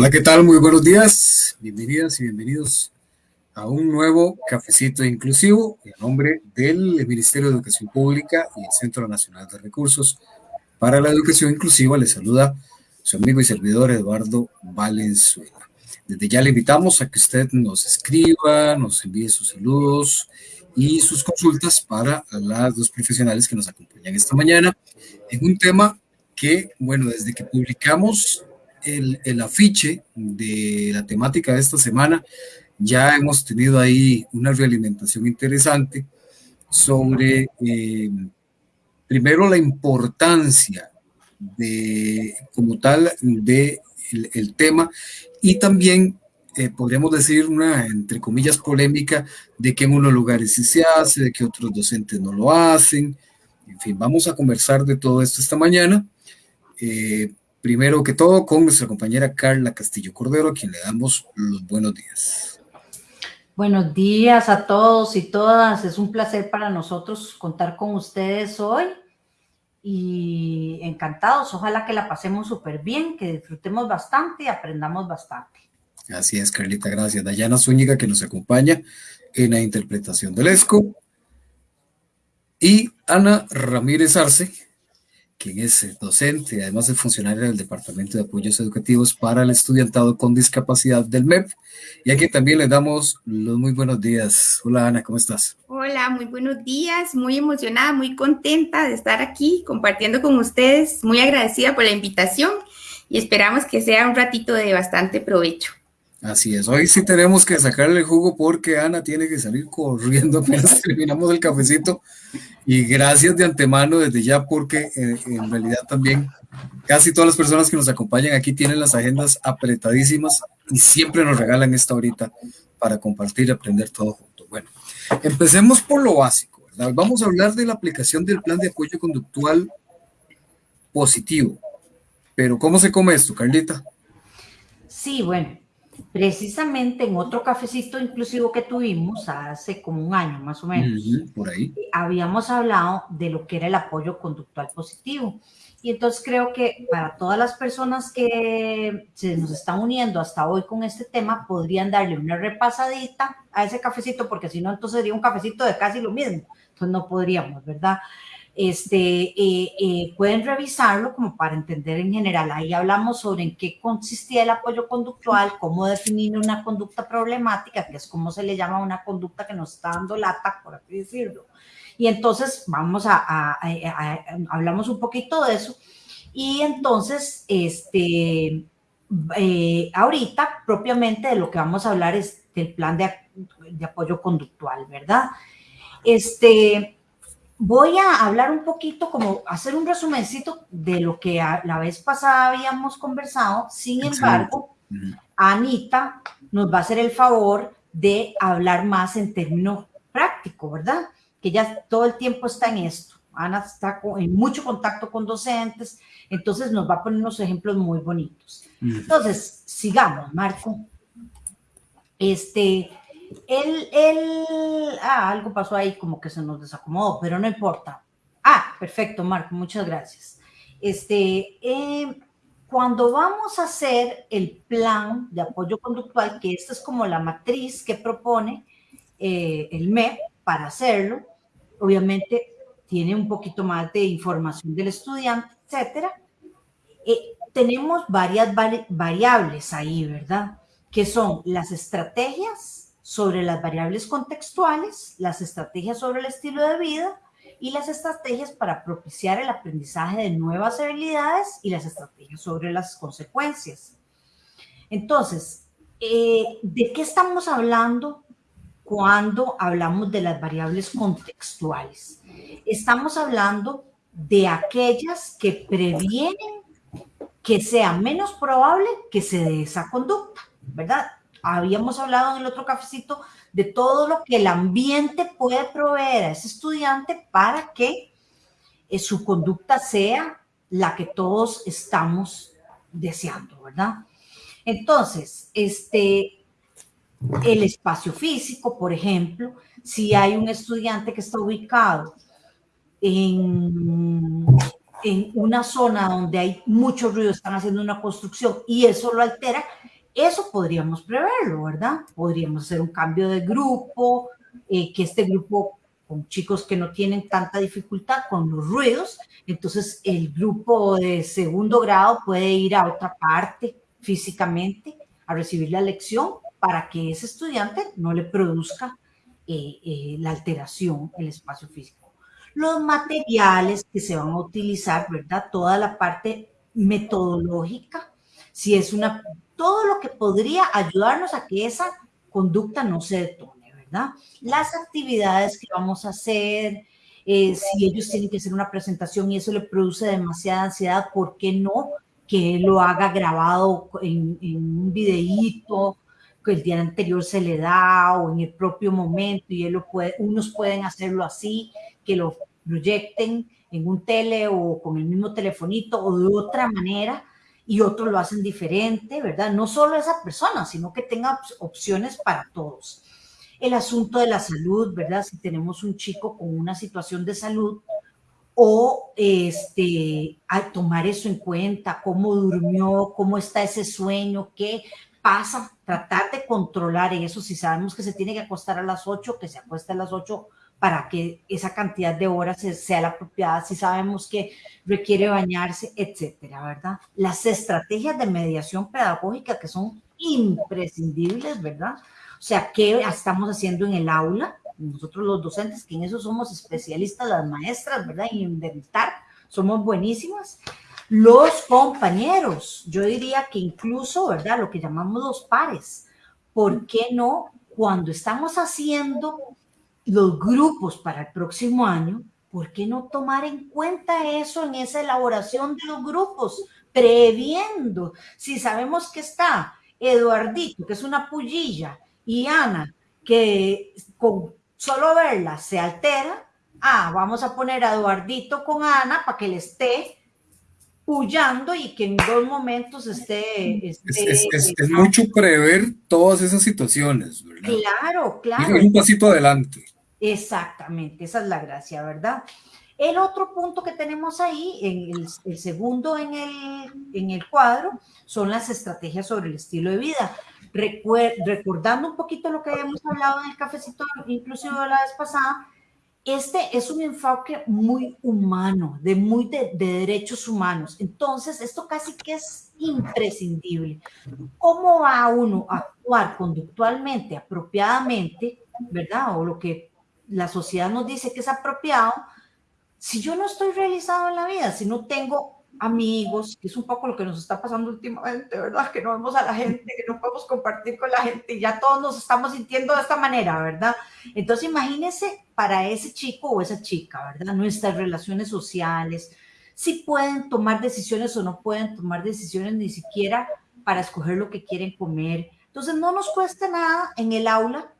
Hola, ¿qué tal? Muy buenos días. Bienvenidas y bienvenidos a un nuevo cafecito inclusivo en nombre del Ministerio de Educación Pública y el Centro Nacional de Recursos para la Educación Inclusiva. Les saluda su amigo y servidor Eduardo Valenzuela. Desde ya le invitamos a que usted nos escriba, nos envíe sus saludos y sus consultas para las dos profesionales que nos acompañan esta mañana en un tema que, bueno, desde que publicamos el, el, afiche de la temática de esta semana, ya hemos tenido ahí una realimentación interesante sobre, eh, primero, la importancia de, como tal, de el, el tema y también eh, podríamos decir una, entre comillas, polémica de que en unos lugares sí se hace, de que otros docentes no lo hacen. En fin, vamos a conversar de todo esto esta mañana. Eh, primero que todo con nuestra compañera Carla Castillo Cordero, a quien le damos los buenos días. Buenos días a todos y todas. Es un placer para nosotros contar con ustedes hoy y encantados. Ojalá que la pasemos súper bien, que disfrutemos bastante y aprendamos bastante. Así es, Carlita, gracias. Dayana Zúñiga, que nos acompaña en la interpretación del ESCO. Y Ana Ramírez Arce, quien es docente, además es funcionaria del Departamento de Apoyos Educativos para el Estudiantado con Discapacidad del MEP, y aquí también le damos los muy buenos días. Hola Ana, ¿cómo estás? Hola, muy buenos días, muy emocionada, muy contenta de estar aquí compartiendo con ustedes, muy agradecida por la invitación y esperamos que sea un ratito de bastante provecho. Así es, hoy sí tenemos que sacarle el jugo porque Ana tiene que salir corriendo apenas terminamos el cafecito y gracias de antemano desde ya porque eh, en realidad también casi todas las personas que nos acompañan aquí tienen las agendas apretadísimas y siempre nos regalan esta horita para compartir y aprender todo junto. Bueno, empecemos por lo básico, ¿verdad? Vamos a hablar de la aplicación del plan de apoyo conductual positivo, pero ¿cómo se come esto, Carlita? Sí, bueno, precisamente en otro cafecito inclusivo que tuvimos hace como un año más o menos, por ahí. habíamos hablado de lo que era el apoyo conductual positivo. Y entonces creo que para todas las personas que se nos están uniendo hasta hoy con este tema, podrían darle una repasadita a ese cafecito, porque si no, entonces sería un cafecito de casi lo mismo. Entonces no podríamos, ¿verdad? Este, eh, eh, pueden revisarlo como para entender en general. Ahí hablamos sobre en qué consistía el apoyo conductual, cómo definir una conducta problemática, que es como se le llama una conducta que nos está dando lata, por así decirlo. Y entonces vamos a, hablamos un poquito de eso. Y entonces, este, eh, ahorita propiamente de lo que vamos a hablar es del plan de, de apoyo conductual, ¿verdad? Este, voy a hablar un poquito, como hacer un resumencito de lo que la vez pasada habíamos conversado. Sin embargo, Anita nos va a hacer el favor de hablar más en términos prácticos, ¿verdad? Que ya todo el tiempo está en esto. Ana está en mucho contacto con docentes, entonces nos va a poner unos ejemplos muy bonitos. Entonces, sigamos, Marco. Este, él, él, ah, algo pasó ahí como que se nos desacomodó, pero no importa. Ah, perfecto, Marco, muchas gracias. Este, eh, cuando vamos a hacer el plan de apoyo conductual, que esta es como la matriz que propone eh, el MEP para hacerlo, obviamente tiene un poquito más de información del estudiante, etcétera. Eh, tenemos varias variables ahí, ¿verdad? Que son las estrategias, sobre las variables contextuales, las estrategias sobre el estilo de vida y las estrategias para propiciar el aprendizaje de nuevas habilidades y las estrategias sobre las consecuencias. Entonces, eh, ¿de qué estamos hablando cuando hablamos de las variables contextuales? Estamos hablando de aquellas que previenen que sea menos probable que se dé esa conducta, ¿verdad? Habíamos hablado en el otro cafecito de todo lo que el ambiente puede proveer a ese estudiante para que eh, su conducta sea la que todos estamos deseando, ¿verdad? Entonces, este, el espacio físico, por ejemplo, si hay un estudiante que está ubicado en, en una zona donde hay mucho ruido, están haciendo una construcción y eso lo altera, eso podríamos preverlo, ¿verdad? Podríamos hacer un cambio de grupo, eh, que este grupo con chicos que no tienen tanta dificultad con los ruidos, entonces el grupo de segundo grado puede ir a otra parte físicamente a recibir la lección para que ese estudiante no le produzca eh, eh, la alteración el espacio físico. Los materiales que se van a utilizar, ¿verdad? Toda la parte metodológica, si es una, todo lo que podría ayudarnos a que esa conducta no se detone, ¿verdad? Las actividades que vamos a hacer, eh, si ellos tienen que hacer una presentación y eso le produce demasiada ansiedad, ¿por qué no que lo haga grabado en, un videíto que el día anterior se le da o en el propio momento y él lo puede, unos pueden hacerlo así, que lo proyecten en un tele o con el mismo telefonito o de otra manera y otros lo hacen diferente, ¿verdad? No solo esa persona, sino que tenga opciones para todos. El asunto de la salud, ¿verdad? Si tenemos un chico con una situación de salud, o este, a tomar eso en cuenta, cómo durmió, cómo está ese sueño, qué pasa, tratar de controlar eso, si sabemos que se tiene que acostar a las 8, que se acueste a las 8 para que esa cantidad de horas sea la apropiada, si sabemos que requiere bañarse, etcétera, ¿verdad? Las estrategias de mediación pedagógica que son imprescindibles, ¿verdad? O sea, ¿qué estamos haciendo en el aula? nosotros los docentes, que en eso somos especialistas, las maestras, ¿verdad? Y inventar, somos buenísimas. Los compañeros, yo diría que incluso, ¿verdad? Lo que llamamos los pares. ¿Por qué no cuando estamos haciendo los grupos para el próximo año, ¿por qué no tomar en cuenta eso en esa elaboración de los grupos? Previendo, si sabemos que está Eduardito, que es una pullilla, y Ana, que con solo verla se altera. Ah, vamos a poner a Eduardito con Ana para que le esté pullando y que en dos momentos esté... es, mucho prever todas esas situaciones, ¿verdad? Claro, claro. un pasito adelante. Exactamente, esa es la gracia, ¿verdad? El otro punto que tenemos ahí, en el, segundo en el, en el cuadro, son las estrategias sobre el estilo de vida recordando un poquito lo que habíamos hablado en el cafecito, inclusive la vez pasada, este es un enfoque muy humano, de muy de, derechos humanos. Entonces, esto casi que es imprescindible. ¿Cómo va uno a actuar conductualmente, apropiadamente, verdad? O lo que la sociedad nos dice que es apropiado, si yo no estoy realizado en la vida, si no tengo amigos, que es un poco lo que nos está pasando últimamente, ¿verdad? Que no vemos a la gente, que no podemos compartir con la gente y ya todos nos estamos sintiendo de esta manera, ¿verdad? Entonces imagínense para ese chico o esa chica, ¿verdad? Nuestras relaciones sociales, si pueden tomar decisiones o no pueden tomar decisiones ni siquiera para escoger lo que quieren comer. Entonces no nos cuesta nada en el aula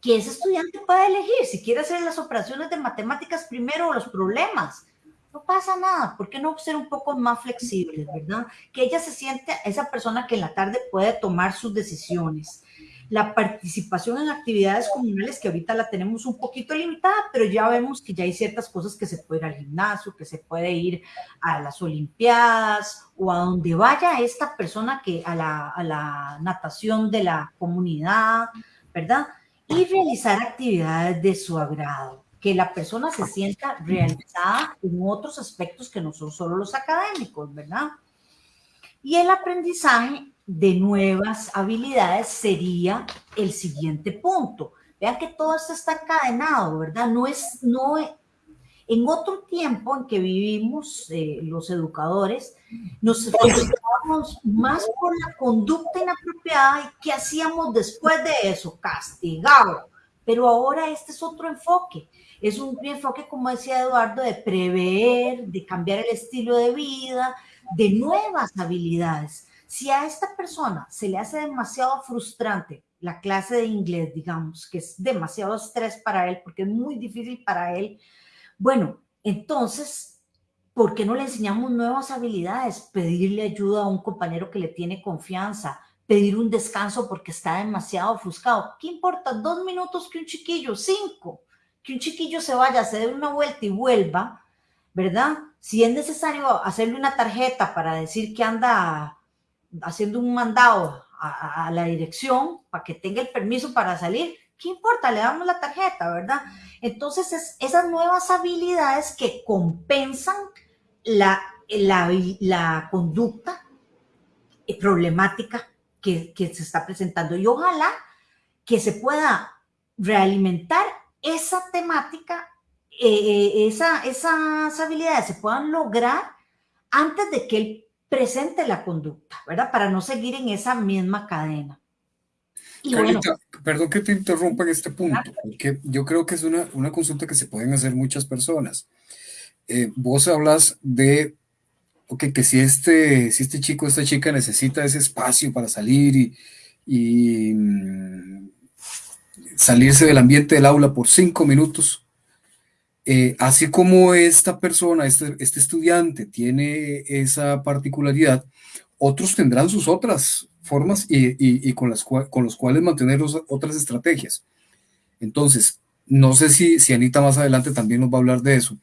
que ese estudiante pueda elegir si quiere hacer las operaciones de matemáticas primero o los problemas no pasa nada, ¿por qué no ser un poco más flexibles, verdad? Que ella se siente esa persona que en la tarde puede tomar sus decisiones. La participación en actividades comunales que ahorita la tenemos un poquito limitada, pero ya vemos que ya hay ciertas cosas que se puede ir al gimnasio, que se puede ir a las olimpiadas o a donde vaya esta persona que a la, a la natación de la comunidad, ¿verdad? Y realizar actividades de su agrado que la persona se sienta realizada en otros aspectos que no son solo los académicos, ¿verdad? Y el aprendizaje de nuevas habilidades sería el siguiente punto. Vean que todo esto está encadenado, ¿verdad? No es, no, en otro tiempo en que vivimos eh, los educadores, nos preocupábamos más por la conducta inapropiada y qué hacíamos después de eso, castigado. Pero ahora este es otro enfoque. Es un enfoque, como decía Eduardo, de prever, de cambiar el estilo de vida, de nuevas habilidades. Si a esta persona se le hace demasiado frustrante la clase de inglés, digamos, que es demasiado estrés para él, porque es muy difícil para él, bueno, entonces, ¿por qué no le enseñamos nuevas habilidades? Pedirle ayuda a un compañero que le tiene confianza, pedir un descanso porque está demasiado ofuscado. ¿Qué importa? Dos minutos que un chiquillo, cinco que un chiquillo se vaya, se dé una vuelta y vuelva, ¿verdad? Si es necesario hacerle una tarjeta para decir que anda haciendo un mandado a, la dirección para que tenga el permiso para salir, ¿qué importa? Le damos la tarjeta, ¿verdad? Entonces, es esas nuevas habilidades que compensan la, la, la conducta problemática que, que, se está presentando. Y ojalá que se pueda realimentar esa temática, eh, eh, esa, esas habilidades se puedan lograr antes de que él presente la conducta, ¿verdad? Para no seguir en esa misma cadena. perdón que te interrumpa en este punto, porque yo creo que es una, una consulta que se pueden hacer muchas personas. Eh, vos hablas de ok, que si este, si este chico, esta chica necesita ese espacio para salir y, mm, salirse del ambiente del aula por cinco minutos, eh, así como esta persona, este, este estudiante tiene esa particularidad, otros tendrán sus otras formas y, con, las con los cuales mantener otras estrategias. Entonces, no sé si, si Anita más adelante también nos va a hablar de eso,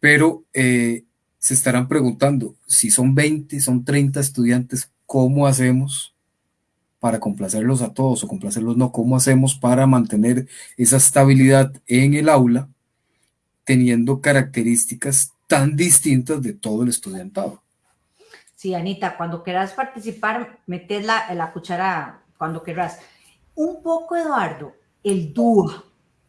pero eh, se estarán preguntando, si son 20, son 30 estudiantes, ¿cómo hacemos para complacerlos a todos o complacerlos no? ¿Cómo hacemos para mantener esa estabilidad en el aula teniendo características tan distintas de todo el estudiantado? Sí, Anita, cuando quieras participar, metes la, la cuchara cuando quieras. Un poco, Eduardo, el dúo,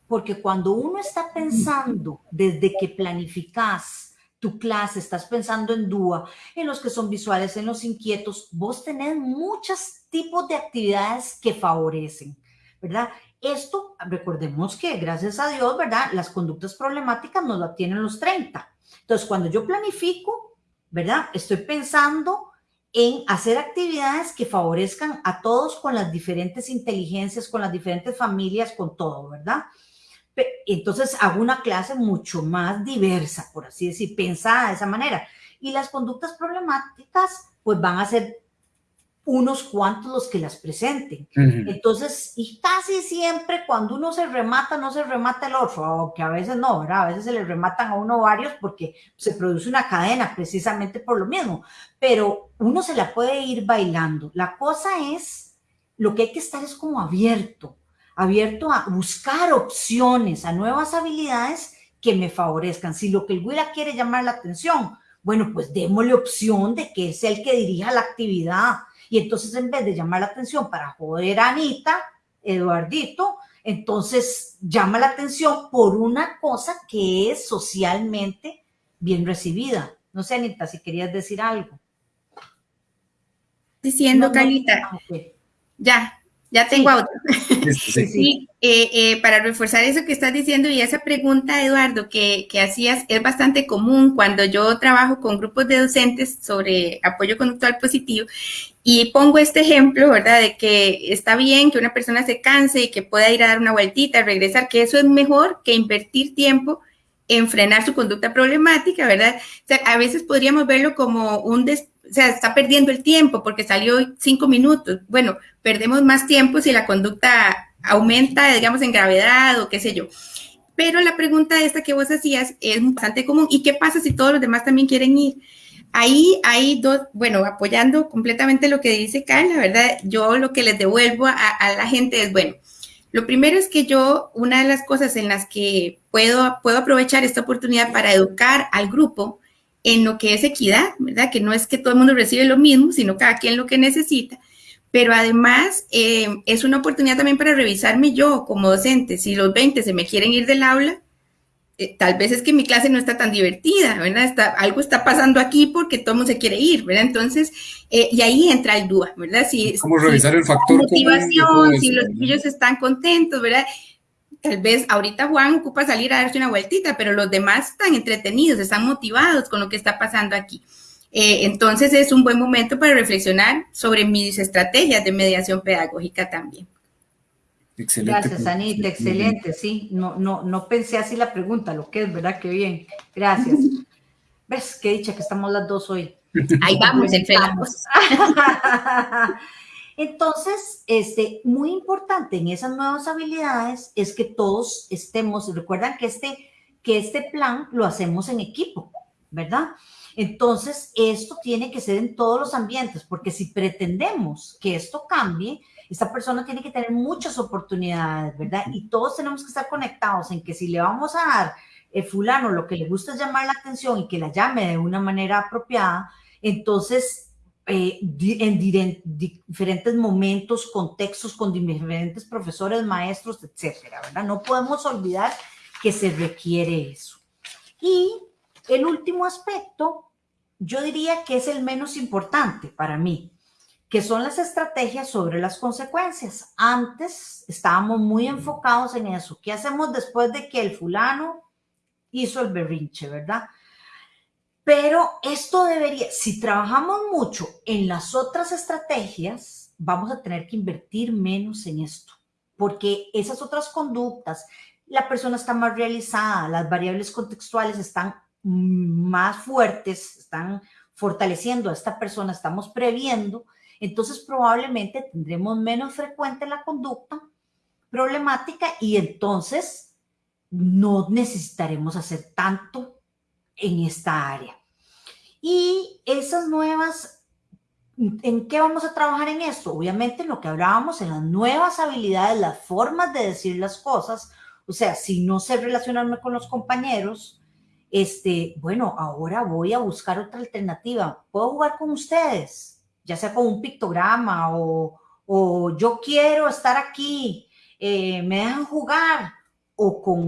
porque cuando uno está pensando desde que planificas tu clase, estás pensando en DUA, en los que son visuales, en los inquietos, vos tenés muchos tipos de actividades que favorecen, ¿verdad? Esto, recordemos que gracias a Dios, ¿verdad? Las conductas problemáticas nos la tienen los 30. Entonces, cuando yo planifico, ¿verdad? Estoy pensando en hacer actividades que favorezcan a todos con las diferentes inteligencias, con las diferentes familias, con todo, ¿verdad? Entonces hago una clase mucho más diversa, por así decir, pensada de esa manera. Y las conductas problemáticas, pues van a ser unos cuantos los que las presenten. Entonces, y casi siempre cuando uno se remata, no se remata el otro, aunque a veces no, ¿verdad? A veces se le rematan a uno varios porque se produce una cadena precisamente por lo mismo, pero uno se la puede ir bailando. La cosa es, lo que hay que estar es como abierto, abierto a buscar opciones, a nuevas habilidades que me favorezcan. Si lo que el Huila quiere llamar la atención, bueno, pues démosle opción de que es el que dirija la actividad. Y entonces en vez de llamar la atención para joder a Anita, Eduardito, entonces llama la atención por una cosa que es socialmente bien recibida. No sé, Anita, si querías decir algo. Diciendo, Carlita. Ah, ya, ya tengo otro. Sí, eh, eh, para reforzar eso que estás diciendo y esa pregunta, Eduardo, que, que, hacías, es bastante común cuando yo trabajo con grupos de docentes sobre apoyo conductual positivo y pongo este ejemplo, ¿verdad? De que está bien que una persona se canse y que pueda ir a dar una vueltita, regresar, que eso es mejor que invertir tiempo en frenar su conducta problemática, ¿verdad? O sea, a veces podríamos verlo como un des o sea, está perdiendo el tiempo porque salió cinco minutos. Bueno, perdemos más tiempo si la conducta aumenta, digamos, en gravedad o qué sé yo. Pero la pregunta esta que vos hacías es bastante común. ¿Y qué pasa si todos los demás también quieren ir? Ahí hay dos, bueno, apoyando completamente lo que dice Carla, ¿verdad? Yo lo que les devuelvo a, a la gente es, bueno, lo primero es que yo, una de las cosas en las que puedo, puedo aprovechar esta oportunidad para educar al grupo en lo que es equidad, ¿verdad? Que no es que todo el mundo recibe lo mismo, sino cada quien lo que necesita. Pero además eh, es una oportunidad también para revisarme yo como docente. Si los 20 se me quieren ir del aula, eh, tal vez es que mi clase no está tan divertida, ¿verdad? Está, algo está pasando aquí porque todo el mundo se quiere ir, ¿verdad? Entonces, eh, y ahí entra el duda, ¿verdad? Si, ¿Cómo revisar el factor? Motivación, si los niños están contentos, ¿verdad? Tal vez ahorita Juan ocupa salir a darse una vueltita, pero los demás están entretenidos, están motivados con lo que está pasando aquí. Eh, entonces es un buen momento para reflexionar sobre mis estrategias de mediación pedagógica también. Excelente. Gracias, Anita, excelente, sí. No, no, no pensé así la pregunta, lo que es, ¿verdad? Qué bien. Gracias. ¿Ves? Qué dicha que estamos las dos hoy. Ahí vamos, entre Entonces, este, muy importante en esas nuevas habilidades es que todos estemos, recuerdan que este, que este plan lo hacemos en equipo, ¿verdad? Entonces, esto tiene que ser en todos los ambientes, porque si pretendemos que esto cambie, esta persona tiene que tener muchas oportunidades, ¿verdad? Y todos tenemos que estar conectados en que si le vamos a dar el fulano lo que le gusta es llamar la atención y que la llame de una manera apropiada, entonces eh, en diferentes momentos, contextos, con diferentes profesores, maestros, etcétera, ¿verdad? No podemos olvidar que se requiere eso. Y el último aspecto, yo diría que es el menos importante para mí, que son las estrategias sobre las consecuencias. Antes estábamos muy enfocados en eso. ¿Qué hacemos después de que el fulano hizo el berrinche, verdad? Pero esto debería, si trabajamos mucho en las otras estrategias, vamos a tener que invertir menos en esto, porque esas otras conductas, la persona está más realizada, las variables contextuales están más fuertes, están fortaleciendo a esta persona, estamos previendo, entonces probablemente tendremos menos frecuente la conducta problemática y entonces no necesitaremos hacer tanto en esta área. Y esas nuevas, ¿en qué vamos a trabajar en esto? Obviamente en lo que hablábamos, en las nuevas habilidades, las formas de decir las cosas, o sea, si no sé relacionarme con los compañeros, este, bueno, ahora voy a buscar otra alternativa. ¿Puedo jugar con ustedes? Ya sea con un pictograma o, o yo quiero estar aquí, eh, me dejan jugar o con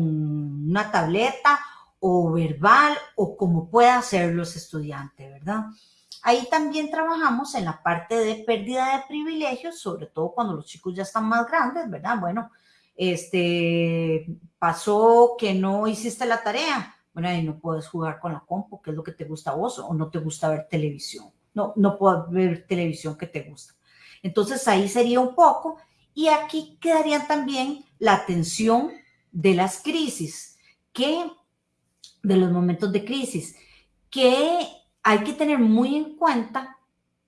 una tableta o verbal o como pueda hacerlo ese estudiante, ¿verdad? Ahí también trabajamos en la parte de pérdida de privilegios, sobre todo cuando los chicos ya están más grandes, ¿verdad? Bueno, este, pasó que no hiciste la tarea, bueno, ahí no puedes jugar con la compu, que es lo que te gusta a vos, o no te gusta ver televisión. No, no puedo ver televisión que te gusta. Entonces ahí sería un poco, y aquí quedaría también la atención de las crisis, que de los momentos de crisis, que hay que tener muy en cuenta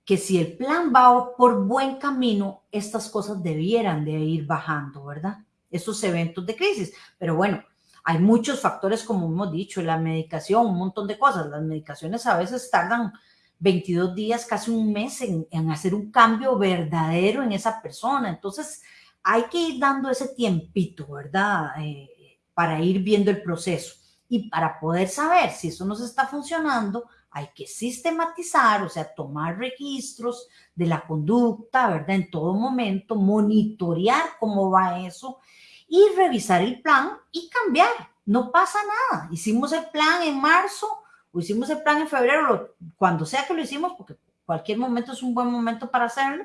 que si el plan va por buen camino, estas cosas debieran de ir bajando, ¿verdad? Esos eventos de crisis. Pero bueno, hay muchos factores, como hemos dicho, la medicación, un montón de cosas. Las medicaciones a veces tardan 22 días, casi un mes en, hacer un cambio verdadero en esa persona. Entonces, hay que ir dando ese tiempito, ¿verdad? Eh, para ir viendo el proceso. Y para poder saber si eso nos está funcionando, hay que sistematizar, o sea, tomar registros de la conducta, ¿verdad? En todo momento, monitorear cómo va eso y revisar el plan y cambiar. No pasa nada. Hicimos el plan en marzo o hicimos el plan en febrero, cuando sea que lo hicimos, porque cualquier momento es un buen momento para hacerlo,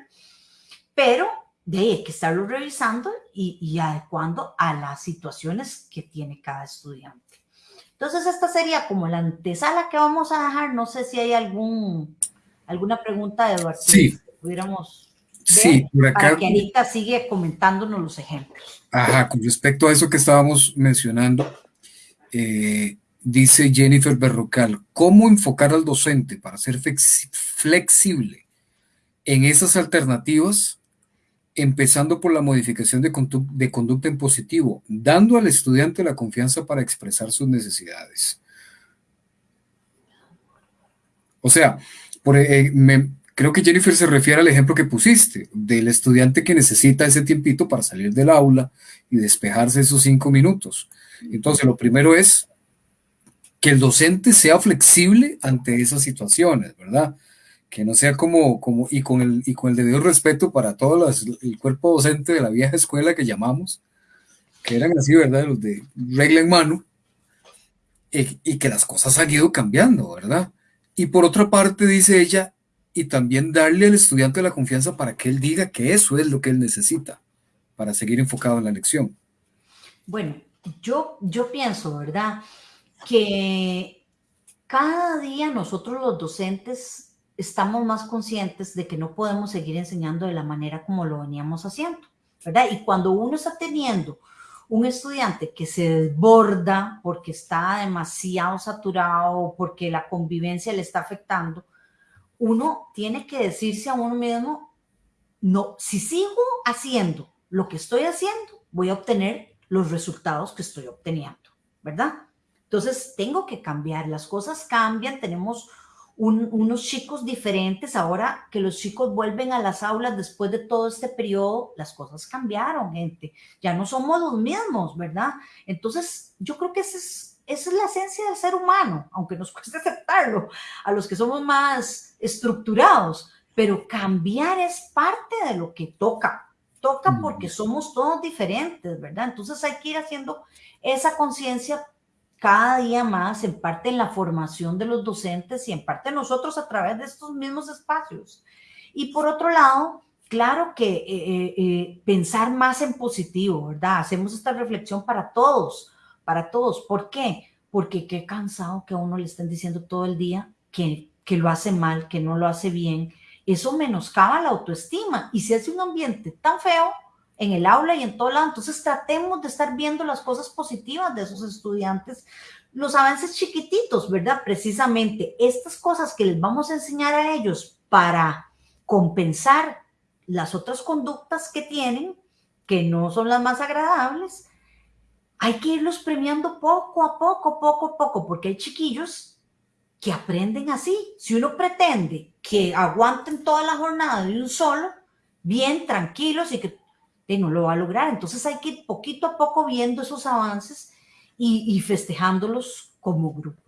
pero de ahí hay que estarlo revisando y, y adecuando a las situaciones que tiene cada estudiante. Entonces, esta sería como la antesala que vamos a dejar. No sé si hay algún, alguna pregunta, Eduardo. Sí. pudiéramos Sí, por acá. Para que Anita sigue comentándonos los ejemplos. Ajá, con respecto a eso que estábamos mencionando, eh, dice Jennifer Berrocal, ¿cómo enfocar al docente para ser flexible en esas alternativas, empezando por la modificación de, conducta en positivo, dando al estudiante la confianza para expresar sus necesidades? O sea, eh, me, Creo que Jennifer se refiere al ejemplo que pusiste, del estudiante que necesita ese tiempito para salir del aula y despejarse esos cinco minutos. Entonces, lo primero es que el docente sea flexible ante esas situaciones, ¿verdad? Que no sea como, como y, con el, y con el debido respeto para todo el cuerpo docente de la vieja escuela que llamamos, que eran así, ¿verdad? Los de regla en mano, y, y que las cosas han ido cambiando, ¿verdad? Y por otra parte, dice ella, y también darle al estudiante la confianza para que él diga que eso es lo que él necesita para seguir enfocado en la lección. Bueno, yo, yo pienso, ¿verdad? Que cada día nosotros los docentes estamos más conscientes de que no podemos seguir enseñando de la manera como lo veníamos haciendo, ¿verdad? Y cuando uno está teniendo un estudiante que se desborda porque está demasiado saturado, porque la convivencia le está afectando, uno tiene que decirse a uno mismo, no, si sigo haciendo lo que estoy haciendo, voy a obtener los resultados que estoy obteniendo, ¿verdad? Entonces, tengo que cambiar, las cosas cambian, tenemos unos chicos diferentes, ahora que los chicos vuelven a las aulas después de todo este periodo, las cosas cambiaron, gente, ya no somos los mismos, ¿verdad? Entonces, yo creo que esa es, esa es la esencia del ser humano, aunque nos cueste aceptarlo, a los que somos más estructurados, pero cambiar es parte de lo que toca, toca porque somos todos diferentes, ¿verdad? Entonces hay que ir haciendo esa conciencia cada día más, en parte en la formación de los docentes y en parte nosotros a través de estos mismos espacios. Y por otro lado, claro que eh, eh, eh, pensar más en positivo, ¿verdad? Hacemos esta reflexión para todos, para todos. ¿Por qué? Porque qué cansado que a uno le estén diciendo todo el día que, que lo hace mal, que no lo hace bien. Eso menoscaba la autoestima y si hace un ambiente tan feo, en el aula y en todo lado. Entonces tratemos de estar viendo las cosas positivas de esos estudiantes, los avances chiquititos, ¿verdad? Precisamente estas cosas que les vamos a enseñar a ellos para compensar las otras conductas que tienen, que no son las más agradables, hay que irlos premiando poco a poco, poco a poco, porque hay chiquillos que aprenden así. Si uno pretende que aguanten toda la jornada de un solo, bien tranquilos y que no lo va a lograr. Entonces hay que ir poquito a poco viendo esos avances y, festejándolos como grupo.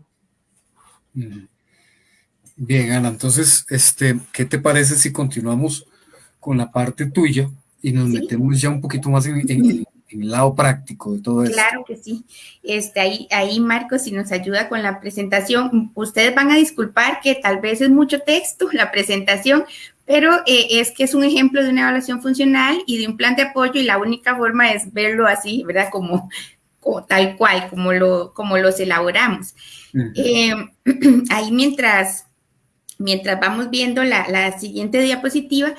Bien, Ana, entonces, este, ¿qué te parece si continuamos con la parte tuya y nos metemos ya un poquito más en, el lado práctico de todo esto? Claro que sí. Este, ahí, ahí, Marcos, si nos ayuda con la presentación, ustedes van a disculpar que tal vez es mucho texto la presentación, pero eh, es que es un ejemplo de una evaluación funcional y de un plan de apoyo y la única forma es verlo así, ¿verdad? Como, tal cual, como, lo, como los elaboramos. Eh, ahí mientras, mientras vamos viendo la, siguiente diapositiva,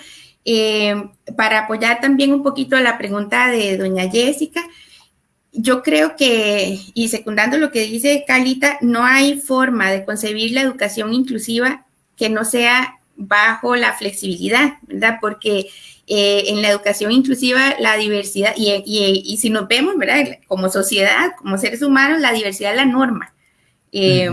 eh, para apoyar también un poquito la pregunta de doña Jessica, yo creo que, y secundando lo que dice Carlita, no hay forma de concebir la educación inclusiva que no sea bajo la flexibilidad, ¿verdad? Porque eh, en la educación inclusiva la diversidad, y, si nos vemos, ¿verdad? Como sociedad, como seres humanos, la diversidad es la norma. Eh,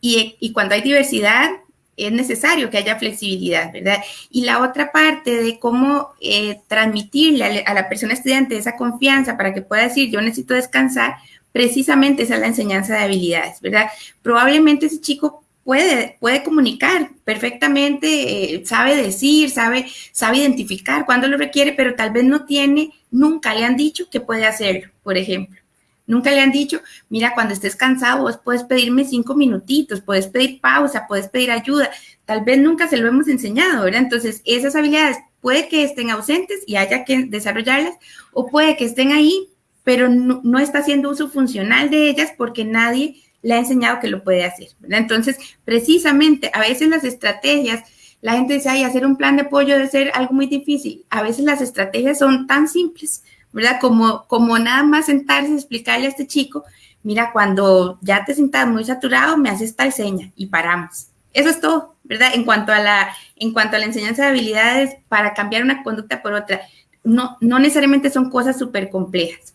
y, cuando hay diversidad, es necesario que haya flexibilidad, ¿verdad? Y la otra parte de cómo eh, transmitirle a, la persona estudiante esa confianza para que pueda decir, yo necesito descansar, precisamente esa es la enseñanza de habilidades, ¿verdad? Probablemente ese chico puede, puede comunicar perfectamente, eh, sabe decir, sabe, sabe identificar cuando lo requiere, pero tal vez no tiene, nunca le han dicho que puede hacerlo, por ejemplo. Nunca le han dicho, mira, cuando estés cansado, vos puedes pedirme cinco minutitos, puedes pedir pausa, puedes pedir ayuda. Tal vez nunca se lo hemos enseñado, ¿verdad? Entonces, esas habilidades puede que estén ausentes y haya que desarrollarlas, o puede que estén ahí, pero no, no está haciendo uso funcional de ellas porque nadie le ha enseñado que lo puede hacer. Entonces, precisamente, a veces las estrategias, la gente dice, ay, hacer un plan de apoyo debe ser algo muy difícil. A veces las estrategias son tan simples, ¿verdad? Como, como nada más sentarse y explicarle a este chico, mira, cuando ya te sientas muy saturado, me haces tal seña y paramos. Eso es todo, ¿verdad? En cuanto a la, en cuanto a la enseñanza de habilidades para cambiar una conducta por otra, no, no necesariamente son cosas súper complejas.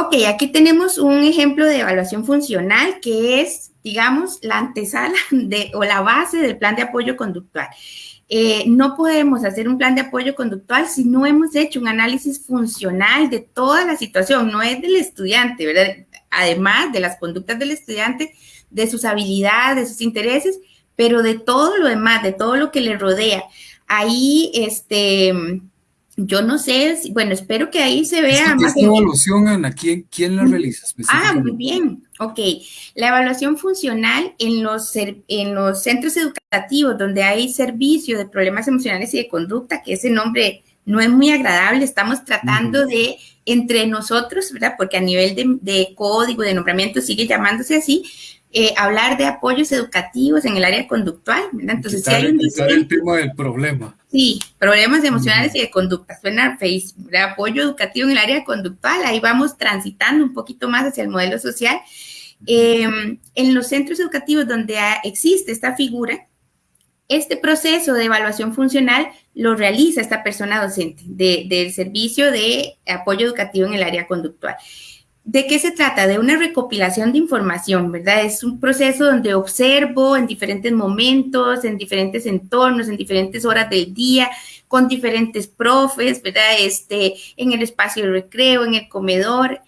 Ok, aquí tenemos un ejemplo de evaluación funcional que es, digamos, la antesala de, o la base del plan de apoyo conductual. Eh, no podemos hacer un plan de apoyo conductual si no hemos hecho un análisis funcional de toda la situación, no es del estudiante, ¿verdad? Además de las conductas del estudiante, de sus habilidades, de sus intereses, pero de todo lo demás, de todo lo que le rodea. Ahí, este, yo no sé, bueno, espero que ahí se vea más. Esta evaluación, Ana, ¿quién, quién la realiza? Ah, muy bien, ok. La evaluación funcional en los, en los centros educativos donde hay servicio de problemas emocionales y de conducta, que ese nombre no es muy agradable, estamos tratando de entre nosotros, ¿verdad? Porque a nivel de, de código, de nombramiento sigue llamándose así, eh, hablar de apoyos educativos en el área conductual, ¿verdad? Entonces, si hay un el tema del problema. Sí, problemas emocionales y de conducta. Suena Facebook, apoyo educativo en el área conductual. Ahí vamos transitando un poquito más hacia el modelo social. Em, en los centros educativos donde existe esta figura, este proceso de evaluación funcional lo realiza esta persona docente del servicio de apoyo educativo en el área conductual ¿De qué se trata? De una recopilación de información, ¿verdad? Es un proceso donde observo en diferentes momentos, en diferentes entornos, en diferentes horas del día, con diferentes profes, ¿verdad? Este, en el espacio de recreo, en el comedor.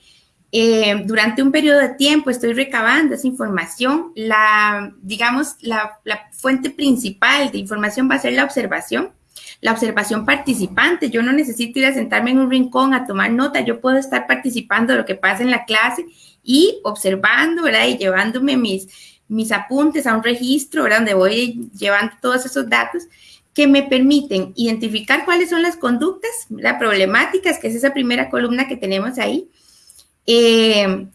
Eh, durante un periodo de tiempo estoy recabando esa información. La, digamos, la, la fuente principal de información va a ser la observación la observación participante. Yo no necesito ir a sentarme en un rincón a tomar nota, yo puedo estar participando de lo que pasa en la clase y observando, ¿verdad? Y llevándome mis, mis apuntes a un registro, ¿verdad? Donde voy llevando todos esos datos que me permiten identificar cuáles son las conductas, las problemáticas, que es esa primera columna que tenemos ahí. Eh,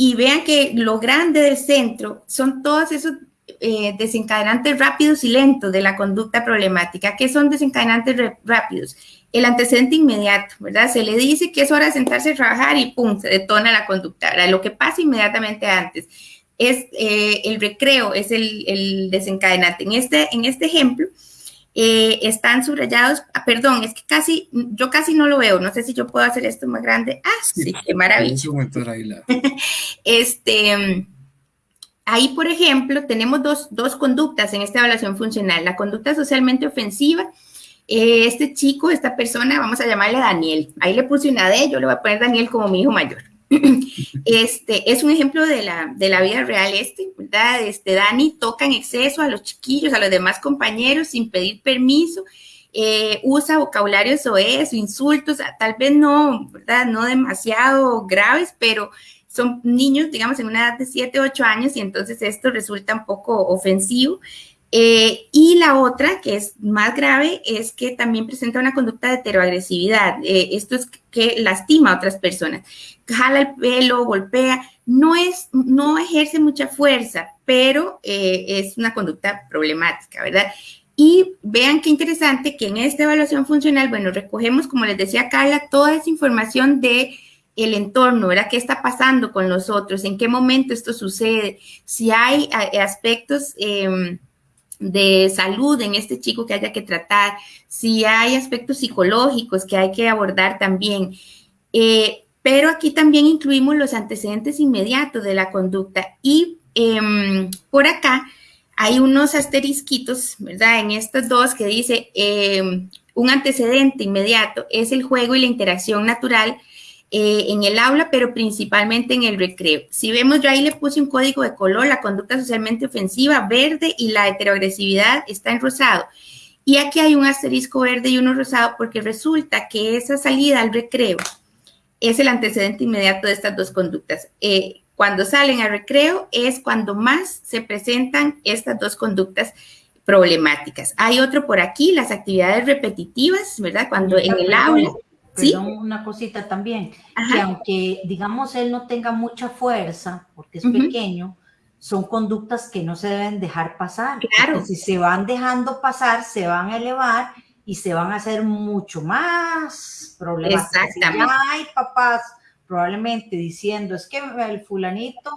y vean que lo grande del centro son todos esos eh, desencadenantes rápidos y lentos de la conducta problemática. ¿Qué son desencadenantes rápidos? El antecedente inmediato, ¿verdad? Se le dice que es hora de sentarse a trabajar y ¡pum! se detona la conducta. Lo que pasa inmediatamente antes es eh, el recreo, es el, desencadenante. En este, en este ejemplo, eh, están subrayados, ah, perdón, es que casi, yo casi no lo veo, no sé si yo puedo hacer esto más grande. Ah, sí, qué maravilla. este, Ahí, por ejemplo, tenemos dos, conductas en esta evaluación funcional. La conducta socialmente ofensiva, eh, este chico, esta persona, vamos a llamarle Daniel. Ahí le puse una D, yo le voy a poner Daniel como mi hijo mayor. Este es un ejemplo de la, de la vida real este, ¿verdad? Este Dani toca en exceso a los chiquillos, a los demás compañeros sin pedir permiso, eh, usa vocabularios o insultos, tal vez no, ¿verdad? No demasiado graves, pero son niños, digamos, en una edad de 7, 8 años y entonces esto resulta un poco ofensivo. Eh, y la otra, que es más grave, es que también presenta una conducta de heteroagresividad. Eh, esto es que lastima a otras personas. Jala el pelo, golpea, no, es, no ejerce mucha fuerza, pero eh, es una conducta problemática, ¿verdad? Y vean qué interesante que en esta evaluación funcional, bueno, recogemos, como les decía Carla, toda esa información de el entorno, ¿verdad? ¿Qué está pasando con nosotros? ¿En qué momento esto sucede? Si hay aspectos em, de salud en este chico que haya que tratar, si hay aspectos psicológicos que hay que abordar también. Eh, pero aquí también incluimos los antecedentes inmediatos de la conducta y em, por acá hay unos asterisquitos, ¿verdad? En estos dos que dice em, un antecedente inmediato es el juego y la interacción natural eh, en el aula, pero principalmente en el recreo. Si vemos, yo ahí le puse un código de color, la conducta socialmente ofensiva, verde, y la heteroagresividad está en rosado. Y aquí hay un asterisco verde y uno rosado porque resulta que esa salida al recreo es el antecedente inmediato de estas dos conductas. Eh, cuando salen al recreo es cuando más se presentan estas dos conductas problemáticas. Hay otro por aquí, las actividades repetitivas, ¿verdad? Cuando en el aula una cosita también, que aunque digamos él no tenga mucha fuerza, porque es pequeño, son conductas que no se deben dejar pasar. Claro. Si se van dejando pasar, se van a elevar y se van a hacer mucho más problemas. Exactamente. hay papás probablemente diciendo, es que el fulanito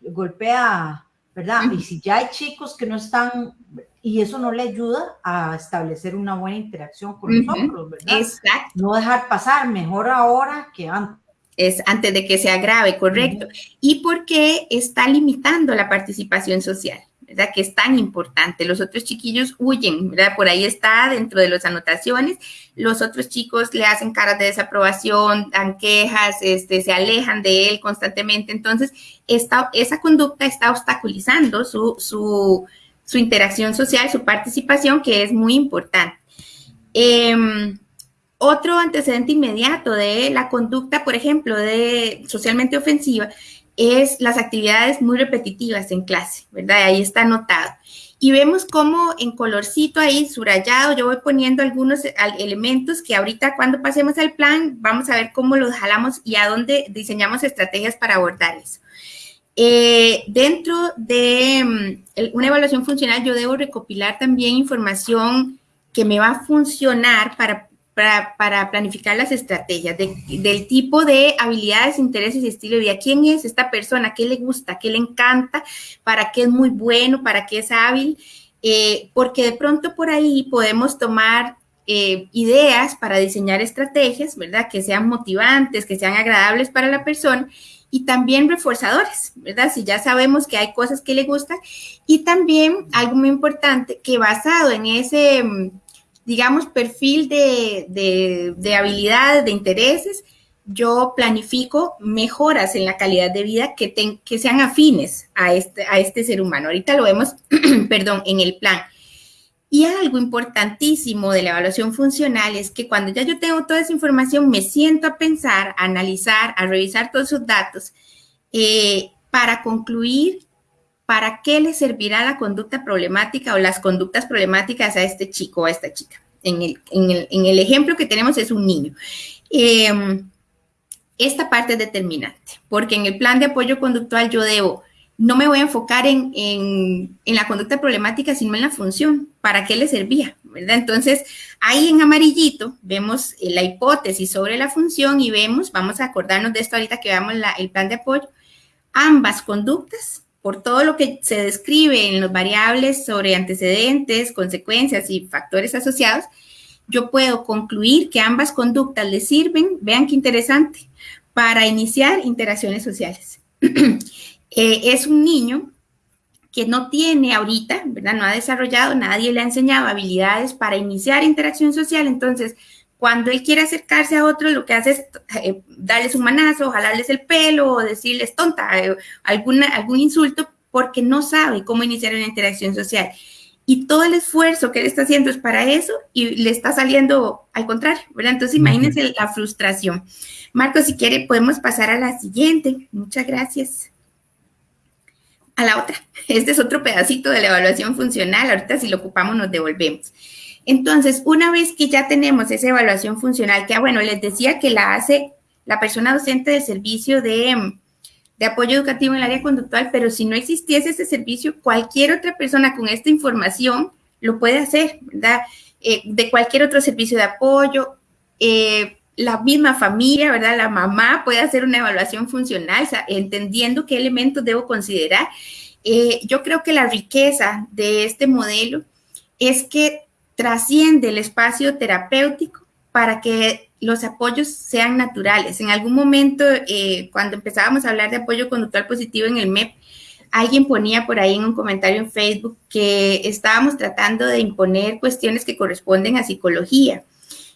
golpea, ¿verdad? Y si ya hay chicos que no están y eso no le ayuda a establecer una buena interacción con nosotros, ¿verdad? Exacto. No dejar pasar, mejor ahora que antes. Es antes de que se agrave, correcto. ¿Y por qué está limitando la participación social? ¿verdad? Que es tan importante. Los otros chiquillos huyen, ¿verdad? Por ahí está dentro de las anotaciones. Los otros chicos le hacen caras de desaprobación, dan quejas, este, se alejan de él constantemente. Entonces, esta, esa conducta está obstaculizando su, su, su interacción social, su participación, que es muy importante. Em, otro antecedente inmediato de la conducta, por ejemplo, de socialmente ofensiva, es las actividades muy repetitivas en clase, ¿verdad? Ahí está anotado. Y vemos cómo en colorcito ahí, subrayado, yo voy poniendo algunos elementos que ahorita cuando pasemos al plan, vamos a ver cómo los jalamos y a dónde diseñamos estrategias para abordar eso. Eh, dentro de mm, una evaluación funcional, yo debo recopilar también información que me va a funcionar para, para, planificar las estrategias del tipo de habilidades, intereses y estilo de vida. ¿Quién es esta persona? ¿Qué le gusta? ¿Qué le encanta? ¿Para qué es muy bueno? ¿Para qué es hábil? Eh, porque de pronto por ahí podemos tomar eh, ideas para diseñar estrategias, ¿verdad? Que sean motivantes, que sean agradables para la persona y también reforzadores, ¿verdad? Si ya sabemos que hay cosas que le gustan y también algo muy importante que basado en ese, digamos, perfil de, de habilidades, de intereses, yo planifico mejoras en la calidad de vida que, que sean afines a este, a este ser humano. Ahorita lo vemos, perdón, en el plan. Y algo importantísimo de la evaluación funcional es que cuando ya yo tengo toda esa información, me siento a pensar, a analizar, a revisar todos esos datos eh, para concluir para qué le servirá la conducta problemática o las conductas problemáticas a este chico o a esta chica. En el, en el, en el ejemplo que tenemos es un niño. Eh, esta parte es determinante, porque en el plan de apoyo conductual yo debo no me voy a enfocar en, en, la conducta problemática, sino en la función, para qué le servía. Entonces, ahí en amarillito vemos eh, la hipótesis sobre la función y vemos, vamos a acordarnos de esto ahorita que veamos el plan de apoyo, ambas conductas, por todo lo que se describe en los variables sobre antecedentes, consecuencias y factores asociados, yo puedo concluir que ambas conductas le sirven, vean qué interesante, para iniciar interacciones sociales. Eh, es un niño que no tiene ahorita, ¿verdad? No ha desarrollado, nadie le ha enseñado habilidades para iniciar interacción social, entonces cuando él quiere acercarse a otro, lo que hace es eh, darles un manazo, jalarles el pelo o decirles tonta, eh, alguna, algún insulto, porque no sabe cómo iniciar una interacción social. Y todo el esfuerzo que él está haciendo es para eso y le está saliendo al contrario, ¿verdad? Entonces imagínense la frustración. Marco, si quiere, podemos pasar a la siguiente. Muchas gracias a la otra. Este es otro pedacito de la evaluación funcional. Ahorita si lo ocupamos nos devolvemos. Entonces, una vez que ya tenemos esa evaluación funcional, que, ah, bueno, les decía que la hace la persona docente del servicio de, de apoyo educativo en el área conductual, pero si no existiese ese servicio, cualquier otra persona con esta información lo puede hacer, ¿verdad? Eh, de cualquier otro servicio de apoyo, eh, la misma familia, ¿verdad? La mamá puede hacer una evaluación funcional, entendiendo qué elementos debo considerar. Eh, yo creo que la riqueza de este modelo es que trasciende el espacio terapéutico para que los apoyos sean naturales. En algún momento, eh, cuando empezábamos a hablar de apoyo conductual positivo en el MEP, alguien ponía por ahí en un comentario en Facebook que estábamos tratando de imponer cuestiones que corresponden a psicología.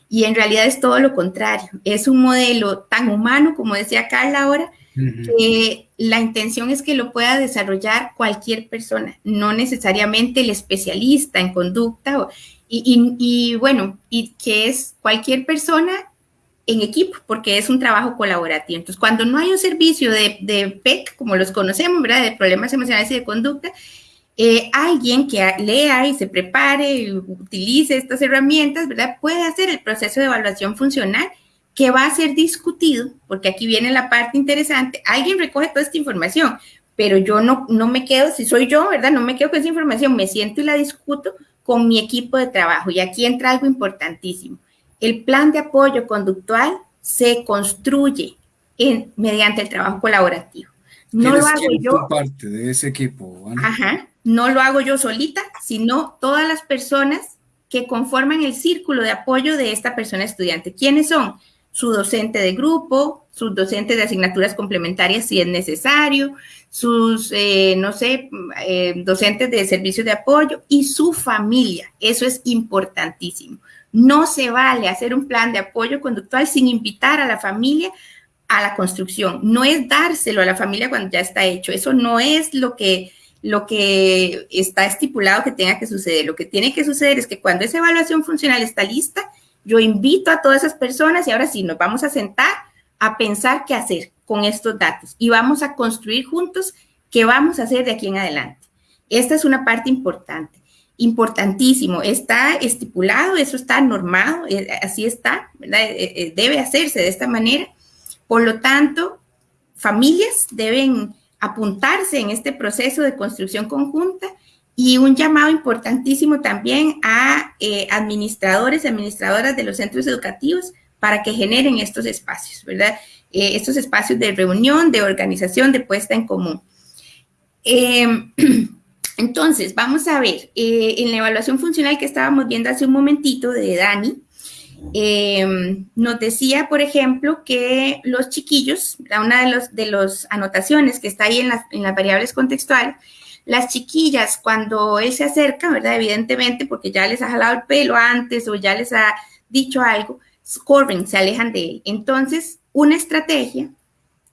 Y en realidad es todo lo contrario. Es un modelo tan humano, como decía Carla ahora, que la intención es que lo pueda desarrollar cualquier persona, no necesariamente el especialista en conducta. y, bueno, y que es cualquier persona en equipo, porque es un trabajo colaborativo. Entonces, cuando no hay un servicio de, de PEC, como los conocemos, ¿verdad? De problemas emocionales y de conducta, eh, alguien que lea y se prepare y utilice estas herramientas, ¿verdad? Puede hacer el proceso de evaluación funcional que va a ser discutido, porque aquí viene la parte interesante. Alguien recoge toda esta información, pero yo no, no me quedo, si soy yo, ¿verdad? No me quedo con esa información, me siento y la discuto con mi equipo de trabajo. Y aquí entra algo importantísimo. El plan de apoyo conductual se construye en, mediante el trabajo colaborativo. No lo hago yo. parte de ese equipo. Ajá no lo hago yo solita, sino todas las personas que conforman el círculo de apoyo de esta persona estudiante. ¿Quiénes son? Su docente de grupo, sus docentes de asignaturas complementarias si es necesario, sus, eh, no sé, eh, docentes de servicios de apoyo y su familia. Eso es importantísimo. No se vale hacer un plan de apoyo conductual sin invitar a la familia a la construcción. No es dárselo a la familia cuando ya está hecho. Eso no es lo que lo que está estipulado que tenga que suceder. Lo que tiene que suceder es que cuando esa evaluación funcional está lista, yo invito a todas esas personas y ahora sí nos vamos a sentar a pensar qué hacer con estos datos y vamos a construir juntos qué vamos a hacer de aquí en adelante. Esta es una parte importante, importantísimo. Está estipulado, eso está normado, eh, así está, eh, eh, debe hacerse de esta manera. Por lo tanto, familias deben apuntarse en este proceso de construcción conjunta y un llamado importantísimo también a eh, administradores y administradoras de los centros educativos para que generen estos espacios, ¿verdad? Eh, estos espacios de reunión, de organización, de puesta en común. Em, entonces, vamos a ver, eh, en la evaluación funcional que estábamos viendo hace un momentito de Dani, em, nos decía, por ejemplo, que los chiquillos, una de las de los anotaciones que está ahí en las, en las variables contextuales, las chiquillas, cuando él se acerca, ¿verdad? Evidentemente, porque ya les ha jalado el pelo antes o ya les ha dicho algo, corren, se alejan de él. Entonces, una estrategia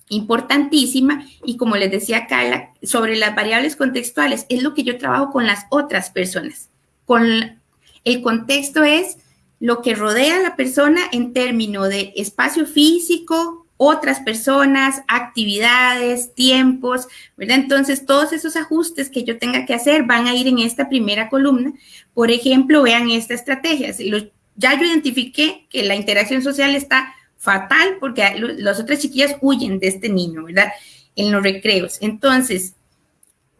importantísima y como les decía Carla, sobre las variables contextuales, es lo que yo trabajo con las otras personas. Con el contexto es lo que rodea a la persona en términos de espacio físico, otras personas, actividades, tiempos, ¿verdad? Entonces, todos esos ajustes que yo tenga que hacer van a ir en esta primera columna. Por ejemplo, vean esta estrategia. Ya yo identifiqué que la interacción social está fatal porque las otras chiquillas huyen de este niño, ¿verdad? En los recreos. Entonces,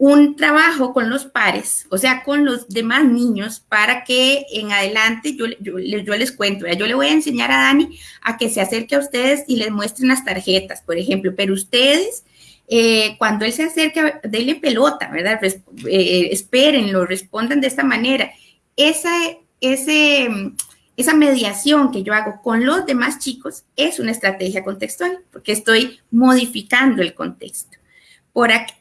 un trabajo con los pares, o sea, con los demás niños, para que en adelante yo, les cuento, yo le voy a enseñar a Dani a que se acerque a ustedes y les muestren las tarjetas, por ejemplo, pero ustedes, eh, cuando él se acerque, denle pelota, ¿verdad? Res, eh, espérenlo, respondan de esta manera. Esa, esa mediación que yo hago con los demás chicos es una estrategia contextual, porque estoy modificando el contexto.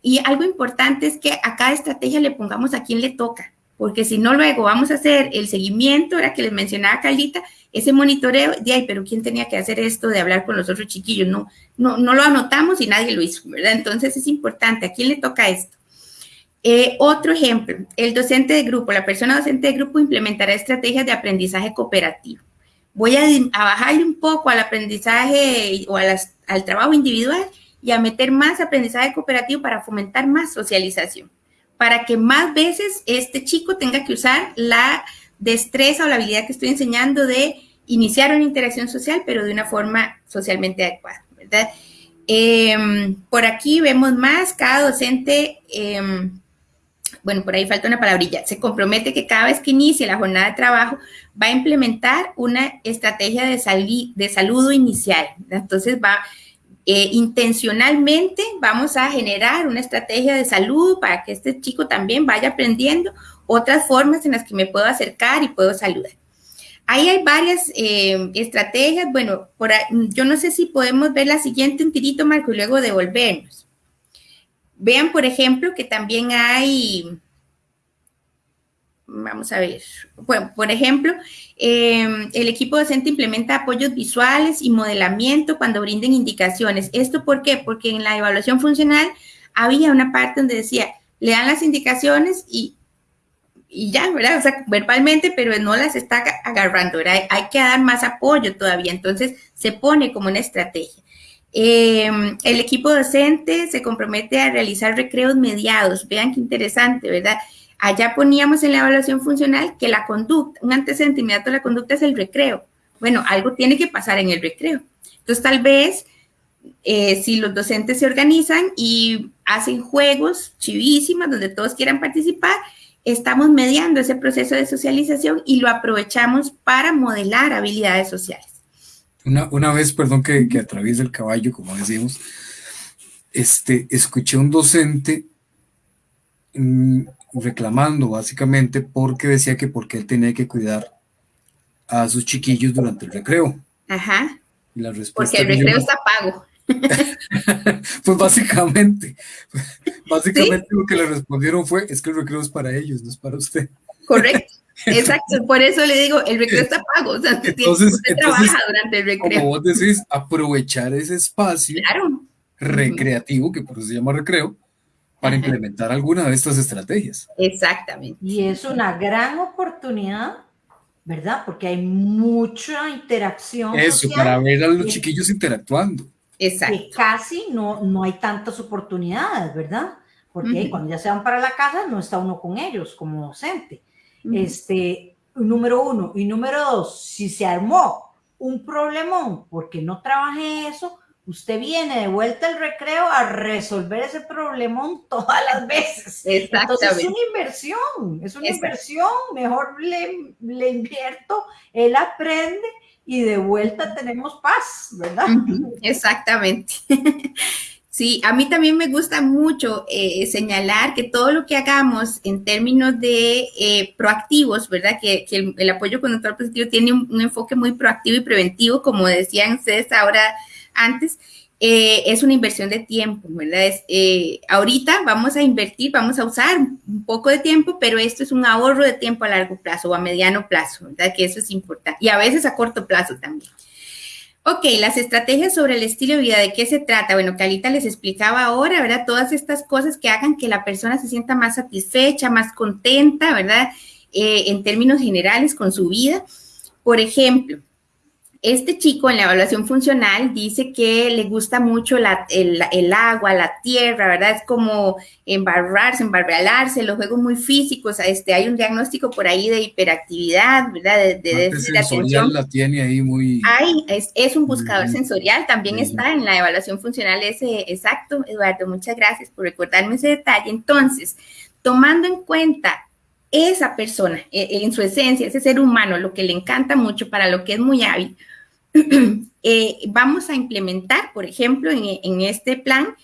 Y algo importante es que a cada estrategia le pongamos a quién le toca, porque si no luego vamos a hacer el seguimiento, era que les mencionaba Caldita, ese monitoreo, de pero ¿quién tenía que hacer esto de hablar con los otros chiquillos? No, no, no lo anotamos y nadie lo hizo, ¿verdad? Entonces es importante, ¿a quién le toca esto? Eh, otro ejemplo, el docente de grupo, la persona docente de grupo implementará estrategias de aprendizaje cooperativo. Voy a, a bajarle un poco al aprendizaje o al trabajo individual y a meter más aprendizaje cooperativo para fomentar más socialización, para que más veces este chico tenga que usar la destreza o la habilidad que estoy enseñando de iniciar una interacción social, pero de una forma socialmente adecuada, ¿verdad? Em, por aquí vemos más, cada docente, em, bueno, por ahí falta una palabrilla, se compromete que cada vez que inicie la jornada de trabajo va a implementar una estrategia de, de saludo inicial. Entonces va, eh, intencionalmente vamos a generar una estrategia de salud para que este chico también vaya aprendiendo otras formas en las que me puedo acercar y puedo saludar. Ahí hay varias eh, estrategias. Bueno, por yo no sé si podemos ver la siguiente un tirito, Marco, y luego devolvernos. Vean, por ejemplo, que también hay Vamos a ver. Bueno, por ejemplo, em, el equipo docente implementa apoyos visuales y modelamiento cuando brinden indicaciones. ¿Esto por qué? Porque en la evaluación funcional había una parte donde decía, le dan las indicaciones y, y ya, ¿verdad? O sea, verbalmente, pero no las está agarrando, ¿verdad? Hay que dar más apoyo todavía. Entonces, se pone como una estrategia. Em, el equipo docente se compromete a realizar recreos mediados. Vean qué interesante, ¿verdad? Allá poníamos en la evaluación funcional que la conducta, un antecedente inmediato de la conducta es el recreo. Bueno, algo tiene que pasar en el recreo. Entonces, tal vez eh, si los docentes se organizan y hacen juegos chivísimas donde todos quieran participar, estamos mediando ese proceso de socialización y lo aprovechamos para modelar habilidades sociales. Una, vez, perdón que, que el caballo, como decimos, este, escuché un docente mm, reclamando básicamente porque decía que porque él tenía que cuidar a sus chiquillos durante el recreo. Ajá. Y la respuesta porque el recreo está pago. pues básicamente, básicamente lo que le respondieron fue, es que el recreo es para ellos, no es para usted. Correcto. Exacto, por eso le digo, el recreo está pago, o sea, entonces, usted trabaja durante el recreo. Como vos decís, aprovechar ese espacio recreativo, que por eso se llama recreo, para implementar alguna de estas estrategias. Exactamente. Y es una gran oportunidad, ¿verdad? Porque hay mucha interacción. Eso, para ver a los chiquillos interactuando. Exacto. Que casi no, no hay tantas oportunidades, ¿verdad? Porque cuando ya se van para la casa no está uno con ellos como docente. Este, número uno. Y número dos, si se armó un problemón porque no trabajé eso, usted viene de vuelta al recreo a resolver ese problemón todas las veces. Entonces es una inversión, es una inversión, mejor le, le, invierto, él aprende y de vuelta tenemos paz, ¿verdad? Exactamente. Sí, a mí también me gusta mucho eh, señalar que todo lo que hagamos en términos de eh, proactivos, ¿verdad? Que, el, apoyo conductual positivo tiene un, enfoque muy proactivo y preventivo, como decían ustedes ahora antes, eh, es una inversión de tiempo, ¿verdad? Es, ahorita vamos a invertir, vamos a usar un poco de tiempo, pero esto es un ahorro de tiempo a largo plazo o a mediano plazo, ¿verdad? Que eso es importante. Y a veces a corto plazo también. Ok, las estrategias sobre el estilo de vida, ¿de qué se trata? Bueno, Calita les explicaba ahora, ¿verdad? Todas estas cosas que hagan que la persona se sienta más satisfecha, más contenta, ¿verdad? Eh, en términos generales con su vida. Por ejemplo, este chico en la evaluación funcional dice que le gusta mucho el, agua, la tierra, ¿verdad? Es como embarrarse, embarralarse, los juegos muy físicos. Este, hay un diagnóstico por ahí de hiperactividad, ¿verdad? De, de atención. la tiene ahí muy... Hay, es, un buscador sensorial, también está en la evaluación funcional ese exacto. Eduardo, muchas gracias por recordarme ese detalle. Entonces, tomando en cuenta esa persona, e, en su esencia, ese ser humano, lo que le encanta mucho, para lo que es muy hábil, Eh, vamos a implementar, por ejemplo, en, este plan,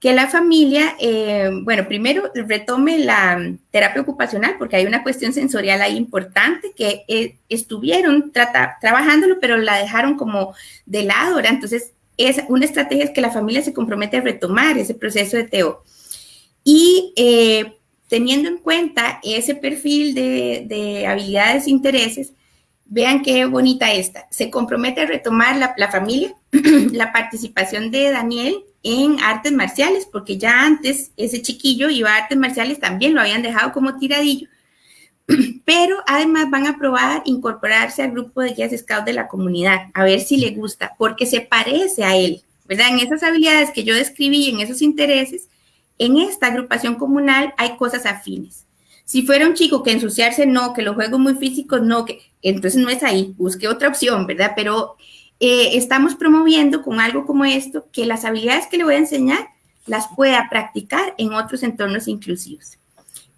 que la familia, eh, bueno, primero retome la terapia ocupacional, porque hay una cuestión sensorial ahí importante que eh, estuvieron trabajándolo, pero la dejaron como de lado, ¿verdad? Entonces, es una estrategia es que la familia se compromete a retomar ese proceso de TEO. Y teniendo en cuenta ese perfil de, de habilidades e intereses, Vean qué bonita esta. Se compromete a retomar la, familia, la participación de Daniel en artes marciales, porque ya antes ese chiquillo iba a artes marciales, también lo habían dejado como tiradillo, pero además van a probar incorporarse al grupo de guías scouts de la comunidad, a ver si le gusta, porque se parece a él, ¿verdad? En esas habilidades que yo describí, en esos intereses, en esta agrupación comunal hay cosas afines. Si fuera un chico que ensuciarse no, que los juegos muy físicos no, que entonces no es ahí, busque otra opción, ¿verdad? Pero eh, estamos promoviendo con algo como esto que las habilidades que le voy a enseñar las pueda practicar en otros entornos inclusivos,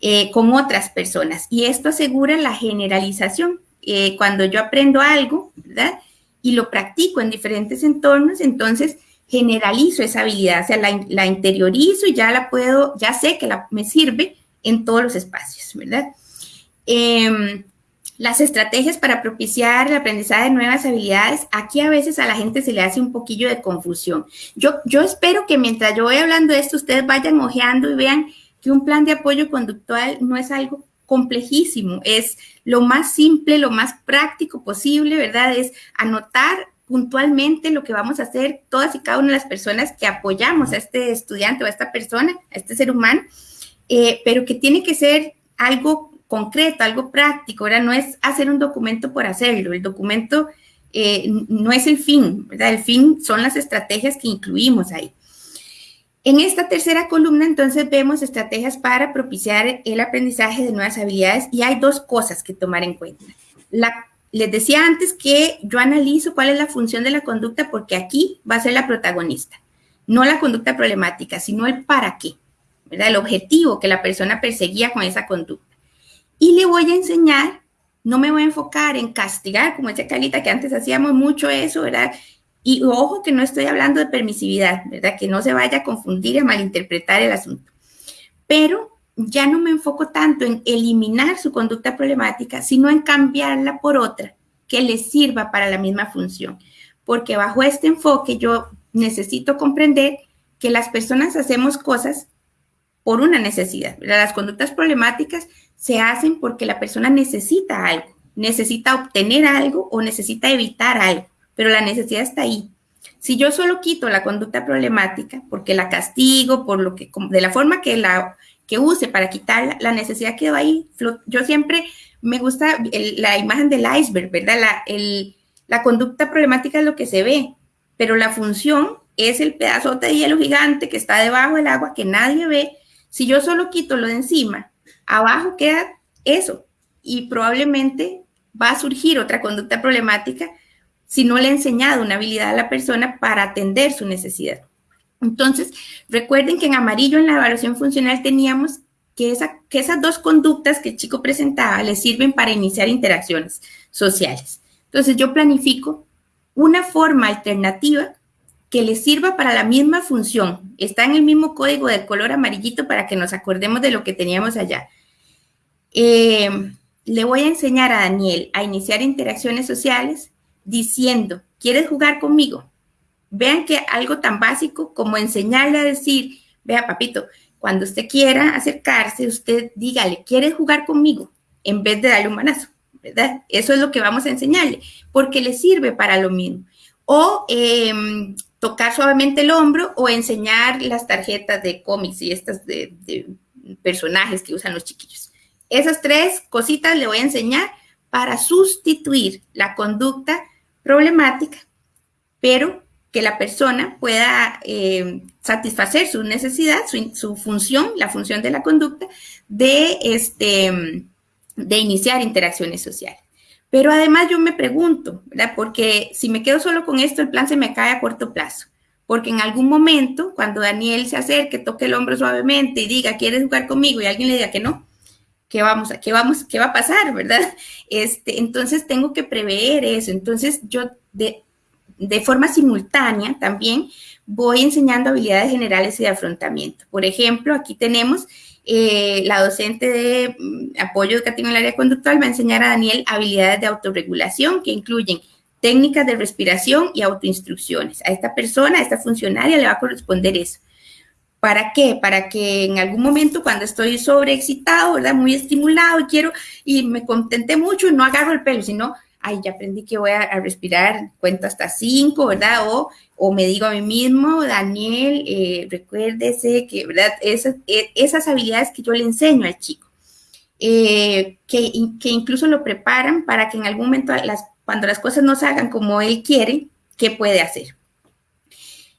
eh, con otras personas. Y esto asegura la generalización. Eh, cuando yo aprendo algo, ¿verdad? Y lo practico en diferentes entornos, entonces generalizo esa habilidad, o sea, la, interiorizo y ya la puedo, ya sé que la, me sirve en todos los espacios, ¿verdad? Em, las estrategias para propiciar el aprendizaje de nuevas habilidades, aquí a veces a la gente se le hace un poquillo de confusión. Yo, yo espero que mientras yo voy hablando de esto, ustedes vayan ojeando y vean que un plan de apoyo conductual no es algo complejísimo, es lo más simple, lo más práctico posible, ¿verdad? Es anotar puntualmente lo que vamos a hacer todas y cada una de las personas que apoyamos a este estudiante o a esta persona, a este ser humano, eh, pero que tiene que ser algo concreto, algo práctico, ¿verdad? No es hacer un documento por hacerlo, el documento eh, no es el fin, ¿verdad? El fin son las estrategias que incluimos ahí. En esta tercera columna, entonces, vemos estrategias para propiciar el aprendizaje de nuevas habilidades y hay dos cosas que tomar en cuenta. Les decía antes que yo analizo cuál es la función de la conducta porque aquí va a ser la protagonista, no la conducta problemática, sino el para qué. El objetivo que la persona perseguía con esa conducta. Y le voy a enseñar, no me voy a enfocar en castigar, como decía Calita, que antes hacíamos mucho eso, ¿verdad? Y ojo que no estoy hablando de permisividad, ¿verdad? Que no se vaya a confundir y a malinterpretar el asunto. Pero ya no me enfoco tanto en eliminar su conducta problemática, sino en cambiarla por otra que le sirva para la misma función. Porque bajo este enfoque yo necesito comprender que las personas hacemos cosas por una necesidad. Las conductas problemáticas se hacen porque la persona necesita algo, necesita obtener algo o necesita evitar algo, pero la necesidad está ahí. Si yo solo quito la conducta problemática porque la castigo, por lo que, de la forma que la que use para quitarla, la necesidad quedó ahí. Yo siempre me gusta la imagen del iceberg, ¿verdad? La, la conducta problemática es lo que se ve, pero la función es el pedazote de hielo gigante que está debajo del agua que nadie ve si yo solo quito lo de encima, abajo queda eso y probablemente va a surgir otra conducta problemática si no le he enseñado una habilidad a la persona para atender su necesidad. Entonces, recuerden que en amarillo en la evaluación funcional teníamos que, esas dos conductas que el chico presentaba le sirven para iniciar interacciones sociales. Entonces, yo planifico una forma alternativa que le sirva para la misma función. Está en el mismo código del color amarillito para que nos acordemos de lo que teníamos allá. Eh, le voy a enseñar a Daniel a iniciar interacciones sociales diciendo, ¿quieres jugar conmigo? Vean que algo tan básico como enseñarle a decir, vea papito, cuando usted quiera acercarse, usted dígale, ¿quieres jugar conmigo? En vez de darle un manazo, ¿verdad? Eso es lo que vamos a enseñarle, porque le sirve para lo mismo. O em, tocar suavemente el hombro o enseñar las tarjetas de cómics y estas de, de personajes que usan los chiquillos. Esas tres cositas le voy a enseñar para sustituir la conducta problemática, pero que la persona pueda eh, satisfacer su necesidad, su, función, la función de la conducta, de, este, de iniciar interacciones sociales. Pero además yo me pregunto, ¿verdad? Porque si me quedo solo con esto, el plan se me cae a corto plazo. Porque en algún momento, cuando Daniel se acerque, toque el hombro suavemente y diga, ¿quieres jugar conmigo? Y alguien le diga que no, ¿qué vamos a, qué vamos, qué va a pasar, verdad? Este, entonces tengo que prever eso. Entonces yo de, de forma simultánea también voy enseñando habilidades generales y de afrontamiento. Por ejemplo, aquí tenemos eh, la docente de mm, apoyo educativo en el área conductual va a enseñar a Daniel habilidades de autorregulación que incluyen técnicas de respiración y autoinstrucciones. A esta persona, a esta funcionaria le va a corresponder eso. ¿Para qué? Para que en algún momento cuando estoy sobreexcitado, ¿verdad? Muy estimulado y quiero, y me contenté mucho, no agarro el pelo, sino ay, ya aprendí que voy a, respirar, cuento hasta cinco, ¿verdad? O, o, me digo a mí mismo, Daniel, eh, recuérdese que, ¿verdad? Esas, e, esas, habilidades que yo le enseño al chico, eh, que, que, incluso lo preparan para que en algún momento, las, cuando las cosas no salgan como él quiere, ¿qué puede hacer?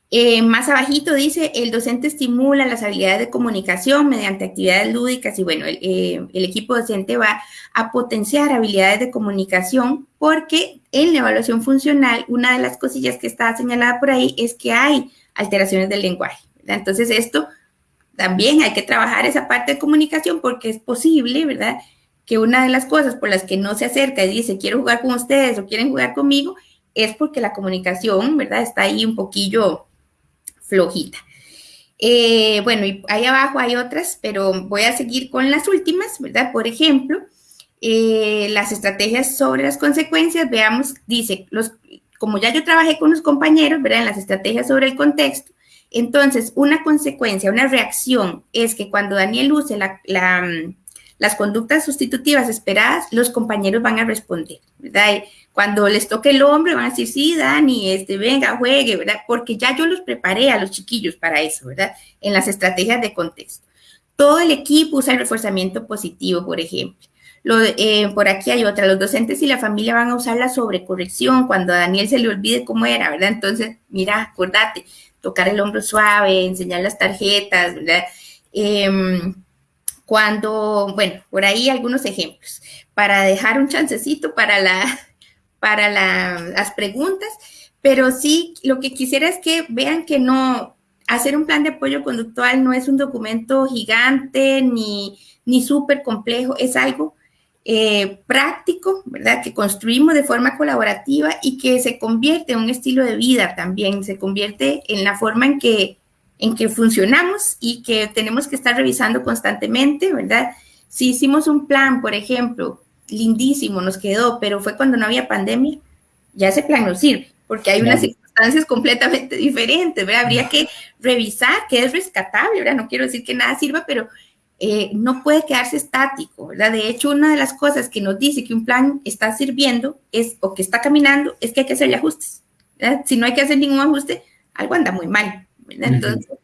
Eh, más abajito dice, el docente estimula las habilidades de comunicación mediante actividades lúdicas y bueno, el, eh, el, equipo docente va a potenciar habilidades de comunicación porque en la evaluación funcional, una de las cosillas que está señalada por ahí es que hay alteraciones del lenguaje. Entonces esto también hay que trabajar esa parte de comunicación porque es posible, ¿verdad? Que una de las cosas por las que no se acerca y dice, quiero jugar con ustedes o quieren jugar conmigo, es porque la comunicación, ¿verdad? Está ahí un poquillo flojita. Eh, bueno, y ahí abajo hay otras, pero voy a seguir con las últimas, ¿verdad? Por ejemplo, eh, las estrategias sobre las consecuencias, veamos, dice, los, como ya yo trabajé con los compañeros, ¿verdad? En las estrategias sobre el contexto, entonces una consecuencia, una reacción es que cuando Daniel use las conductas sustitutivas esperadas, los compañeros van a responder, ¿verdad? Cuando les toque el hombre van a decir, sí, Dani, este, venga, juegue, ¿verdad? Porque ya yo los preparé a los chiquillos para eso, ¿verdad? En las estrategias de contexto. Todo el equipo usa el reforzamiento positivo, por ejemplo. Lo, eh, por aquí hay otra, los docentes y la familia van a usar la sobrecorrección cuando a Daniel se le olvide cómo era, ¿verdad? Entonces, mira, acordate, tocar el hombro suave, enseñar las tarjetas, ¿verdad? Em, cuando, bueno, por ahí algunos ejemplos, para dejar un chancecito para la, para las preguntas, pero sí lo que quisiera es que vean que no, hacer un plan de apoyo conductual no es un documento gigante ni, ni súper complejo, es algo eh, práctico, ¿verdad? Que construimos de forma colaborativa y que se convierte en un estilo de vida también, se convierte en la forma en que, en que funcionamos y que tenemos que estar revisando constantemente, ¿verdad? Si hicimos un plan, por ejemplo, lindísimo, nos quedó, pero fue cuando no había pandemia, ya ese plan no sirve, porque hay unas circunstancias completamente diferentes, ¿verdad? Habría que revisar qué es rescatable, ¿verdad? No quiero decir que nada sirva, pero eh, no puede quedarse estático, ¿verdad? De hecho, una de las cosas que nos dice que un plan está sirviendo es, o que está caminando, es que hay que hacerle ajustes, ¿verdad? Si no hay que hacer ningún ajuste, algo anda muy mal, ¿verdad? Entonces,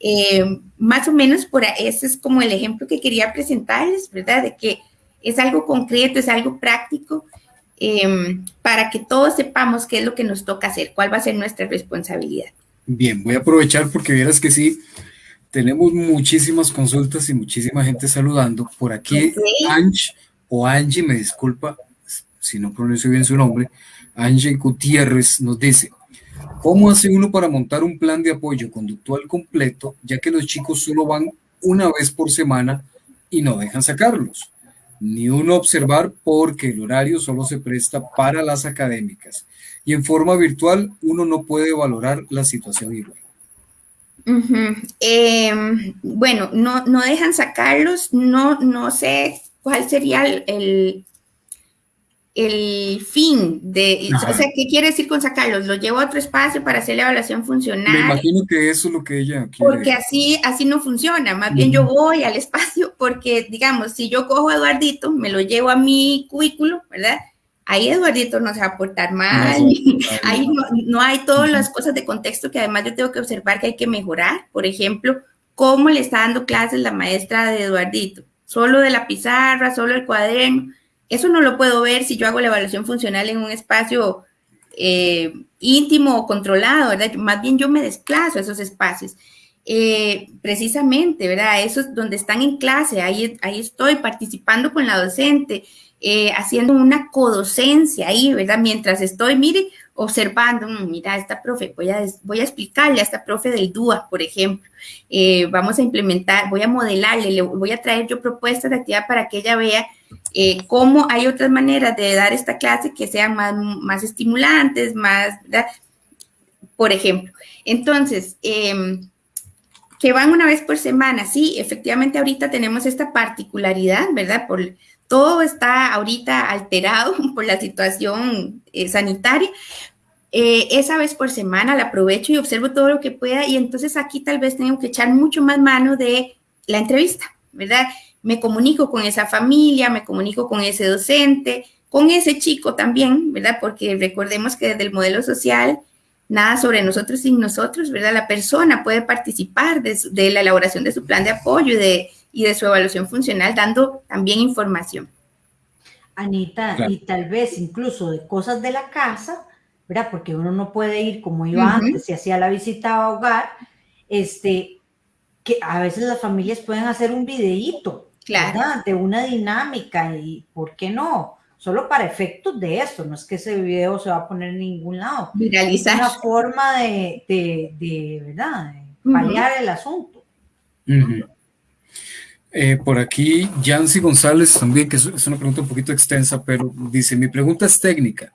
eh, más o menos por ese es como el ejemplo que quería presentarles, ¿verdad? De que es algo concreto, es algo práctico, em, para que todos sepamos qué es lo que nos toca hacer, cuál va a ser nuestra responsabilidad. Bien, voy a aprovechar porque vieras que sí, tenemos muchísimas consultas y muchísima gente saludando. Por aquí, Ange o Angie, me disculpa si no pronuncio bien su nombre, Angie Gutiérrez nos dice, ¿cómo hace uno para montar un plan de apoyo conductual completo, ya que los chicos solo van una vez por semana y no dejan sacarlos? ni uno observar porque el horario solo se presta para las académicas y en forma virtual uno no puede valorar la situación igual. Em, bueno, no, no dejan sacarlos, no, no sé cuál sería el, el fin de, o sea, ¿qué quiere decir con sacarlos? Los llevo a otro espacio para hacer la evaluación funcional. Me imagino que eso es lo que ella quiere. Porque así, así no funciona, más bien yo voy al espacio porque, digamos, si yo cojo a Eduardito, me lo llevo a mi cubículo, ¿verdad? Ahí Eduardito no se va a portar mal, ahí no, hay todas las cosas de contexto que además yo tengo que observar que hay que mejorar. Por ejemplo, cómo le está dando clases la maestra de Eduardito, solo de la pizarra, solo el cuaderno eso no lo puedo ver si yo hago la evaluación funcional en un espacio eh, íntimo o controlado, ¿verdad? Más bien yo me desplazo a esos espacios. Eh, precisamente, ¿verdad? Eso es donde están en clase, ahí, ahí estoy participando con la docente, eh, haciendo una codocencia ahí, ¿verdad? Mientras estoy, mire, observando, mm, mira, esta profe, voy a, voy a explicarle a esta profe del DUA, por ejemplo, vamos a implementar, voy a modelarle, le voy a traer yo propuestas de actividad para que ella vea eh, cómo hay otras maneras de dar esta clase que sean más, más estimulantes, más, ¿verdad? Por ejemplo. Entonces, em, que van una vez por semana, sí, efectivamente ahorita tenemos esta particularidad, ¿verdad? Por, todo está ahorita alterado por la situación eh, sanitaria. Eh, esa vez por semana la aprovecho y observo todo lo que pueda y entonces aquí tal vez tengo que echar mucho más mano de la entrevista, ¿verdad? Me comunico con esa familia, me comunico con ese docente, con ese chico también, ¿verdad? Porque recordemos que desde el modelo social, nada sobre nosotros sin nosotros, ¿verdad? La persona puede participar de, de la elaboración de su plan de apoyo y de y de su evaluación funcional, dando también información. Anita, y tal vez incluso de cosas de la casa, ¿verdad? Porque uno no puede ir como iba antes, si hacía la visita a hogar, este, que a veces las familias pueden hacer un videíto, ¿verdad? De una dinámica y, ¿por qué no? Solo para efectos de esto, no es que ese video se va a poner en ningún lado. Viralizar. Es una forma de, de, de ¿verdad? De paliar el asunto. Eh, por aquí, Yancy González también, que es una pregunta un poquito extensa, pero dice, mi pregunta es técnica.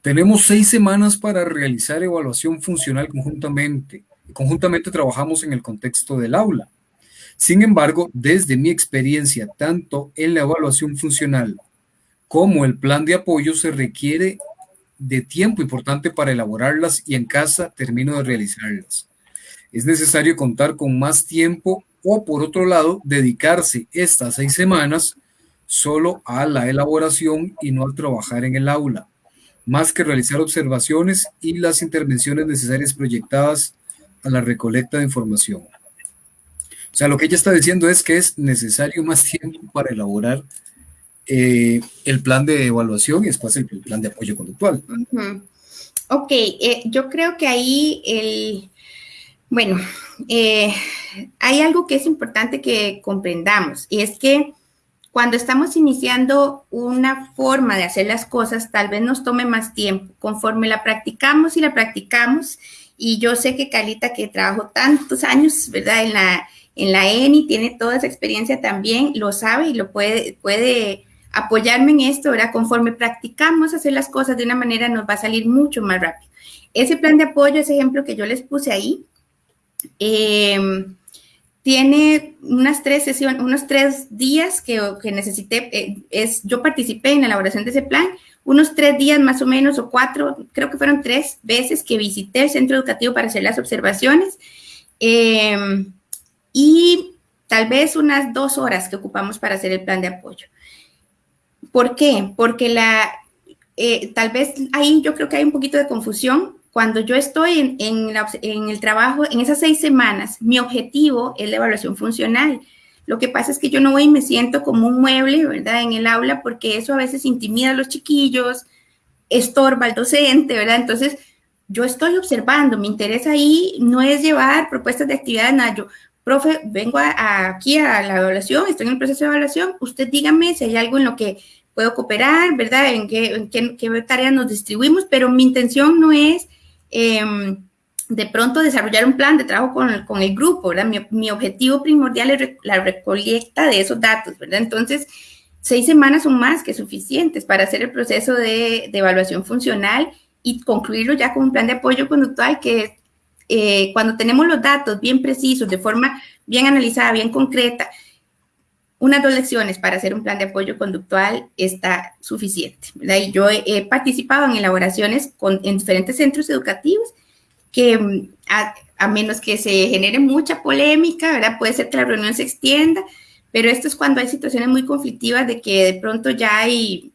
Tenemos seis semanas para realizar evaluación funcional conjuntamente. Conjuntamente trabajamos en el contexto del aula. Sin embargo, desde mi experiencia, tanto en la evaluación funcional como el plan de apoyo, se requiere de tiempo importante para elaborarlas y en casa termino de realizarlas. Es necesario contar con más tiempo o por otro lado, dedicarse estas seis semanas solo a la elaboración y no al trabajar en el aula, más que realizar observaciones y las intervenciones necesarias proyectadas a la recolecta de información. O sea, lo que ella está diciendo es que es necesario más tiempo para elaborar eh, el plan de evaluación y después el, plan de apoyo conductual. Ok, eh, yo creo que ahí el, bueno, eh, hay algo que es importante que comprendamos y es que cuando estamos iniciando una forma de hacer las cosas, tal vez nos tome más tiempo. Conforme la practicamos y la practicamos, y yo sé que Calita, que trabajó tantos años, ¿verdad? En la, en la ENI, tiene toda esa experiencia también, lo sabe y lo puede, puede apoyarme en esto, ¿verdad? Conforme practicamos hacer las cosas de una manera, nos va a salir mucho más rápido. Ese plan de apoyo, ese ejemplo que yo les puse ahí, Em, tiene unas tres sesiones, unos tres días que, que necesité, eh, es, yo participé en la elaboración de ese plan, unos tres días más o menos, o cuatro, creo que fueron tres veces que visité el centro educativo para hacer las observaciones, em, y tal vez unas dos horas que ocupamos para hacer el plan de apoyo. ¿Por qué? Porque la, eh, tal vez ahí yo creo que hay un poquito de confusión cuando yo estoy en, el trabajo, en esas seis semanas, mi objetivo es la evaluación funcional. Lo que pasa es que yo no voy y me siento como un mueble, ¿verdad? En el aula, porque eso a veces intimida a los chiquillos, estorba al docente, ¿verdad? Entonces, yo estoy observando, mi interés ahí no es llevar propuestas de actividad, nada, yo, profe, vengo aquí a la evaluación, estoy en el proceso de evaluación, usted dígame si hay algo en lo que puedo cooperar, ¿verdad? En qué, en qué, tareas nos distribuimos, pero mi intención no es Em, de pronto desarrollar un plan de trabajo con el, grupo, ¿verdad? Mi, objetivo primordial es la recolecta de esos datos, ¿verdad? Entonces, seis semanas son más que suficientes para hacer el proceso de, evaluación funcional y concluirlo ya con un plan de apoyo conductual que eh, cuando tenemos los datos bien precisos, de forma bien analizada, bien concreta, unas dos lecciones para hacer un plan de apoyo conductual está suficiente. Y yo he, participado en elaboraciones con, en diferentes centros educativos que mm, a, menos que se genere mucha polémica, ¿verdad? Puede ser que la reunión se extienda, pero esto es cuando hay situaciones muy conflictivas de que de pronto ya hay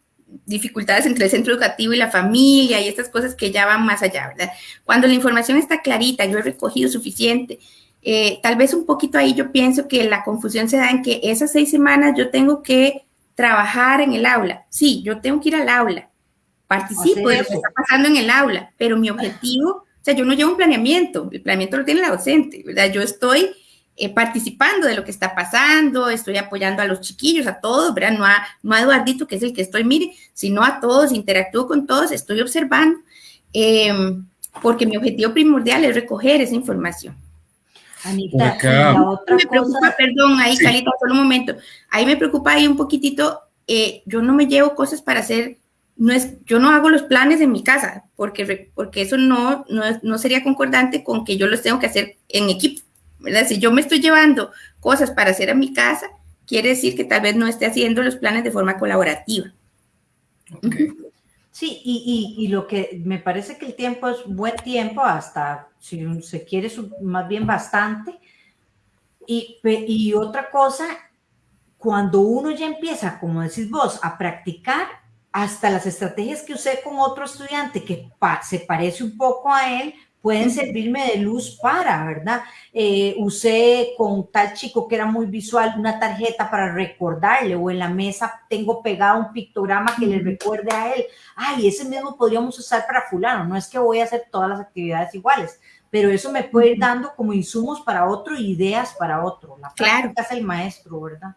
dificultades entre el centro educativo y la familia y estas cosas que ya van más allá, ¿verdad? Cuando la información está clarita, yo he recogido suficiente, eh, tal vez un poquito ahí yo pienso que la confusión se da en que esas seis semanas yo tengo que trabajar en el aula. Sí, yo tengo que ir al aula, participo de lo que está pasando en el aula, pero mi objetivo, o sea, yo no llevo un planeamiento, el planeamiento lo tiene la docente, ¿verdad? Yo estoy eh, participando de lo que está pasando, estoy apoyando a los chiquillos, a todos, ¿verdad? No a, no a Eduardito, que es el que estoy, mire, sino a todos, interactúo con todos, estoy observando, em, porque mi objetivo primordial es recoger esa información. Anita, la otra me preocupa, perdón, ahí, Calita, solo un momento. Ahí me preocupa ahí un poquitito, eh, yo no me llevo cosas para hacer, no es, yo no hago los planes en mi casa, porque, porque eso no, no, no sería concordante con que yo los tengo que hacer en equipo, ¿verdad? Si yo me estoy llevando cosas para hacer en mi casa, quiere decir que tal vez no esté haciendo los planes de forma colaborativa. Sí, y, y, lo que me parece que el tiempo es buen tiempo, hasta si se quiere, más bien bastante. Y, y otra cosa, cuando uno ya empieza, como decís vos, a practicar, hasta las estrategias que usé con otro estudiante que se parece un poco a él, pueden servirme de luz para, ¿verdad? Eh, usé con tal chico que era muy visual una tarjeta para recordarle o en la mesa tengo pegado un pictograma que le recuerde a él. Ay, ese mismo podríamos usar para fulano. No es que voy a hacer todas las actividades iguales, pero eso me puede ir dando como insumos para otro, ideas para otro. La práctica es el maestro, ¿verdad?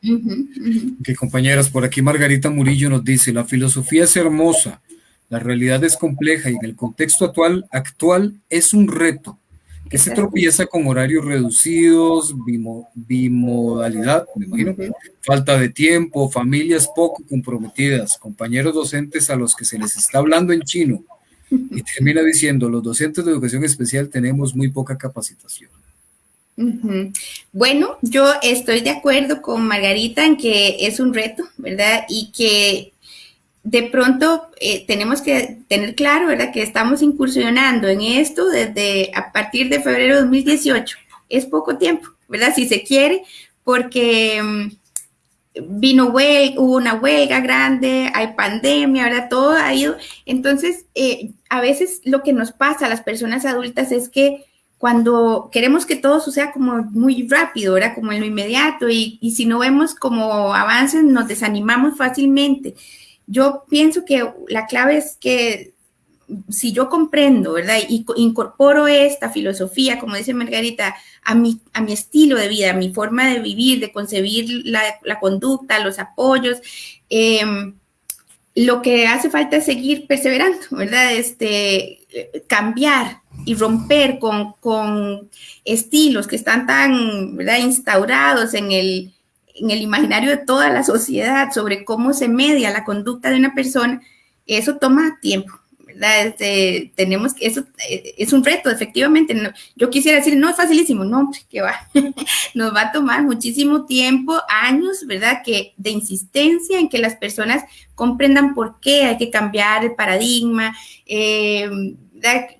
Que compañeras, por aquí Margarita Murillo nos dice, la filosofía es hermosa, la realidad es compleja y en el contexto actual, actual es un reto que se tropieza con horarios reducidos, bimodalidad, me imagino, falta de tiempo, familias poco comprometidas, compañeros docentes a los que se les está hablando en chino. Y termina diciendo, los docentes de educación especial tenemos muy poca capacitación. Bueno, yo estoy de acuerdo con Margarita en que es un reto, ¿verdad? Y que de pronto eh, tenemos que tener claro, ¿verdad? Que estamos incursionando en esto desde a partir de febrero de 2018. Es poco tiempo, ¿verdad? Si se quiere, porque mm, vino hubo una huelga grande, hay pandemia, ¿verdad? Todo ha ido. Entonces, eh, a veces lo que nos pasa a las personas adultas es que cuando queremos que todo suceda como muy rápido, ¿verdad? Como en lo inmediato, y, y si no vemos como avances, nos desanimamos fácilmente yo pienso que la clave es que si yo comprendo, ¿verdad? Y incorporo esta filosofía, como dice Margarita, a mi, a mi estilo de vida, a mi forma de vivir, de concebir la, conducta, los apoyos, em, lo que hace falta es seguir perseverando, ¿verdad? Este, cambiar y romper con, con estilos que están tan, ¿verdad? Instaurados en el, en el imaginario de toda la sociedad sobre cómo se media la conducta de una persona, eso toma tiempo. ¿verdad? Este, tenemos que, eso eh, es un reto, efectivamente. yo quisiera decir, no es facilísimo, no, que va, nos va a tomar muchísimo tiempo, años, ¿verdad? Que de insistencia en que las personas comprendan por qué hay que cambiar el paradigma, eh,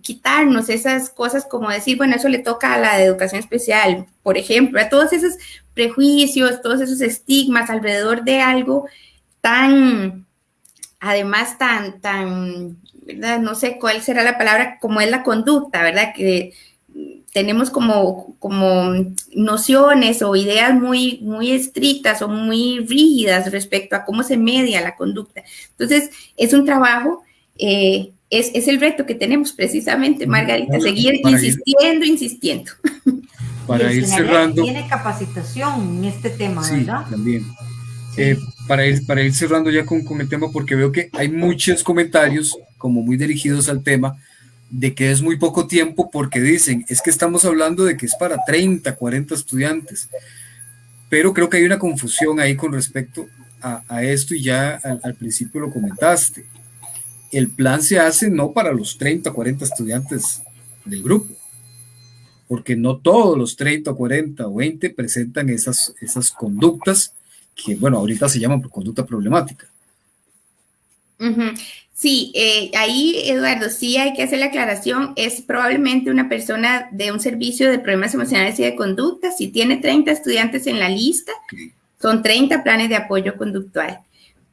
quitarnos esas cosas como decir, bueno, eso le toca a la educación especial, por ejemplo, a todos esos prejuicios, todos esos estigmas alrededor de algo tan, además tan, tan, ¿verdad? No sé cuál será la palabra, como es la conducta, ¿verdad? Que tenemos como, como nociones o ideas muy, muy estrictas o muy rígidas respecto a cómo se media la conducta. Entonces, es un trabajo eh, es, es, el reto que tenemos precisamente, Margarita, seguir insistiendo, insistiendo. Para ir cerrando. Tiene capacitación en este tema, sí, También. Eh, para, ir, para ir cerrando ya con, con el tema, porque veo que hay muchos comentarios como muy dirigidos al tema, de que es muy poco tiempo porque dicen, es que estamos hablando de que es para 30, 40 estudiantes, pero creo que hay una confusión ahí con respecto a, esto y ya al, principio lo comentaste. El plan se hace no para los 30, 40 estudiantes del grupo, porque no todos los 30, 40 o 20 presentan esas, esas conductas que, bueno, ahorita se llaman conducta problemática. Sí, eh, ahí, Eduardo, sí hay que hacer la aclaración. Es probablemente una persona de un servicio de problemas emocionales y de conducta. Si tiene 30 estudiantes en la lista, son 30 planes de apoyo conductual.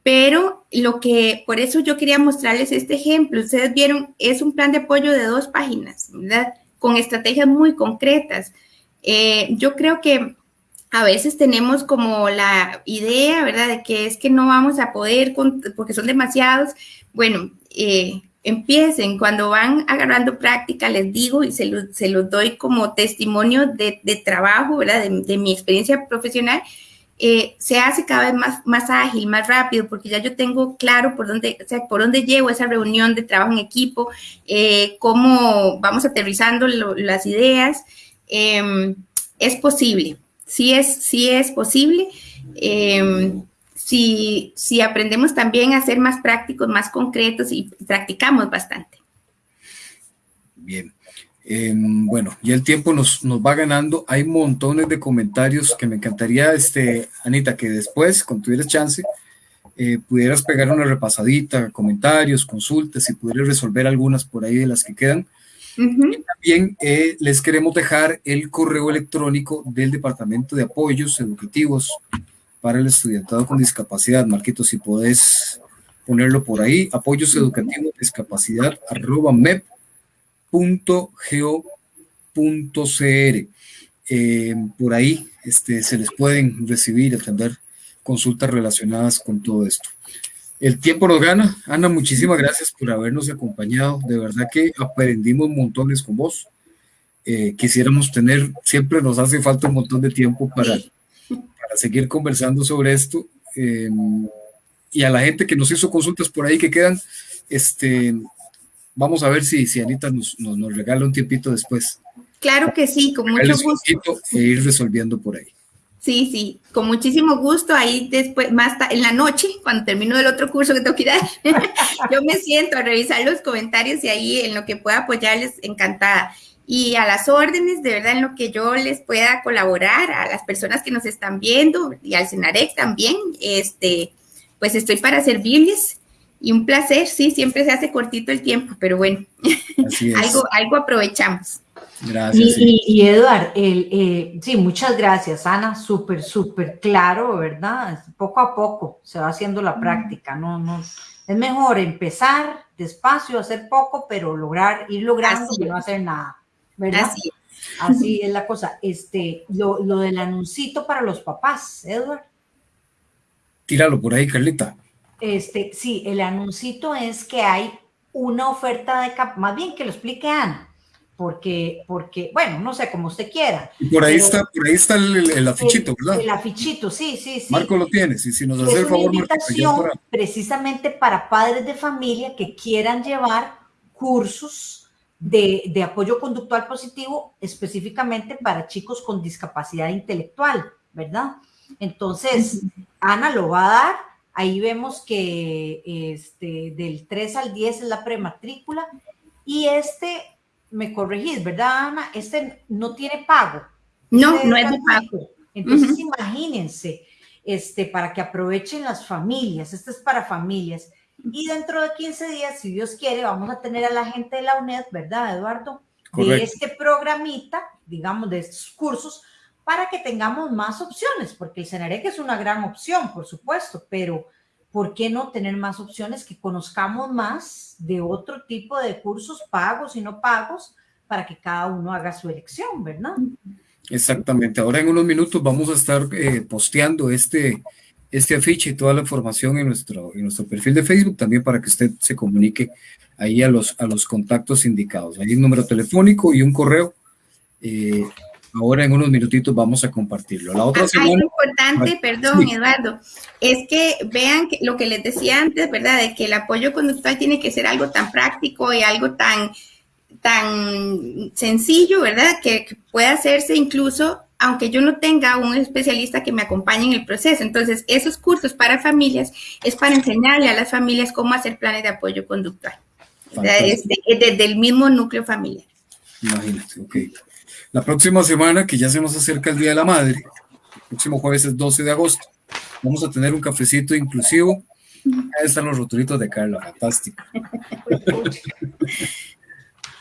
Pero lo que, por eso yo quería mostrarles este ejemplo. Ustedes vieron, es un plan de apoyo de dos páginas, ¿verdad? Con estrategias muy concretas. Eh, yo creo que a veces tenemos como la idea, ¿verdad?, de que es que no vamos a poder porque son demasiados. Bueno, eh, empiecen, cuando van agarrando práctica, les digo y se se los doy como testimonio de, de trabajo, ¿verdad?, de, de, mi experiencia profesional, eh, se hace cada vez más, más ágil, más rápido, porque ya yo tengo claro por dónde, o sea, por dónde llevo esa reunión de trabajo en equipo, eh, cómo vamos aterrizando las ideas. Em, es posible, sí es, sí es posible. Em, si, si aprendemos también a ser más prácticos, más concretos y practicamos bastante. Bien. Em, bueno, ya el tiempo nos, nos, va ganando. Hay montones de comentarios que me encantaría, este, Anita, que después, cuando tuvieras chance, eh, pudieras pegar una repasadita, comentarios, consultas y pudieras resolver algunas por ahí de las que quedan. también eh, les queremos dejar el correo electrónico del Departamento de Apoyos Educativos para el estudiantado con discapacidad. Marquito, si podés ponerlo por ahí, apoyos mep.go.cr. Eh, por ahí este, se les pueden recibir y atender consultas relacionadas con todo esto. El tiempo nos gana. Ana, muchísimas gracias por habernos acompañado. De verdad que aprendimos montones con vos. Eh, quisiéramos tener, siempre nos hace falta un montón de tiempo para, para seguir conversando sobre esto. Eh, y a la gente que nos hizo consultas por ahí que quedan, este, vamos a ver si, si Anita nos, nos, regala un tiempito después. Claro que sí, con mucho gusto. E ir resolviendo por ahí. Sí, sí, con muchísimo gusto. Ahí después, más en la noche, cuando termino el otro curso que tengo que dar, yo me siento a revisar los comentarios y ahí en lo que pueda apoyarles, encantada y a las órdenes, de verdad, en lo que yo les pueda colaborar, a las personas que nos están viendo y al Cenarex también, este, pues estoy para servirles y un placer, sí, siempre se hace cortito el tiempo, pero bueno, algo, algo aprovechamos. Gracias. Y, y, Eduard, el, eh, sí, muchas gracias, Ana, súper, súper claro, ¿verdad? Poco a poco se va haciendo la práctica, no, no, es mejor empezar despacio, hacer poco, pero lograr, ir logrando y no hacer nada. ¿verdad? Así. es la cosa. Este, lo, lo del anuncito para los papás, Edward. Tíralo por ahí, Carlita. Este, sí, el anuncito es que hay una oferta de cap, más bien que lo explique Ana, porque, porque, bueno, no sé, como usted quiera. por ahí está, por ahí está el, afichito, ¿verdad? El afichito, sí, sí, sí. Marco lo tiene, sí, si nos hace el favor, invitación precisamente para padres de familia que quieran llevar cursos de, apoyo conductual positivo específicamente para chicos con discapacidad intelectual, ¿verdad? Entonces, Ana lo va a dar. Ahí vemos que este, del 3 al 10 es la prematrícula y este, me corregís, ¿verdad, Ana? Este no tiene pago. No, este no es de pago. Entonces, imagínense, este, para que aprovechen las familias, este es para familias. Y dentro de 15 días, si Dios quiere, vamos a tener a la gente de la UNED, ¿verdad, Eduardo? De este programita, digamos, de estos cursos, para que tengamos más opciones, porque el CENAREC es una gran opción, por supuesto, pero ¿por qué no tener más opciones que conozcamos más de otro tipo de cursos pagos y no pagos para que cada uno haga su elección, ¿verdad? Exactamente. Ahora en unos minutos vamos a estar eh, posteando este, este afiche y toda la información en nuestro, en nuestro perfil de Facebook también para que usted se comunique ahí a los, a los contactos indicados. Hay un número telefónico y un correo. Eh, ahora en unos minutitos vamos a compartirlo. La otra semana, Algo importante, perdón, Eduardo, es que vean que lo que les decía antes, ¿verdad? De que el apoyo conductual tiene que ser algo tan práctico y algo tan, tan sencillo, ¿verdad? Que, que puede hacerse incluso aunque yo no tenga un especialista que me acompañe en el proceso. Entonces, esos cursos para familias es para enseñarle a las familias cómo hacer planes de apoyo conductual. Desde, desde, el mismo núcleo familiar. Imagínate, ok. La próxima semana, que ya se nos acerca el Día de la Madre, el próximo jueves es 12 de agosto, vamos a tener un cafecito inclusivo. Ahí están los roturitos de Carla, fantástico.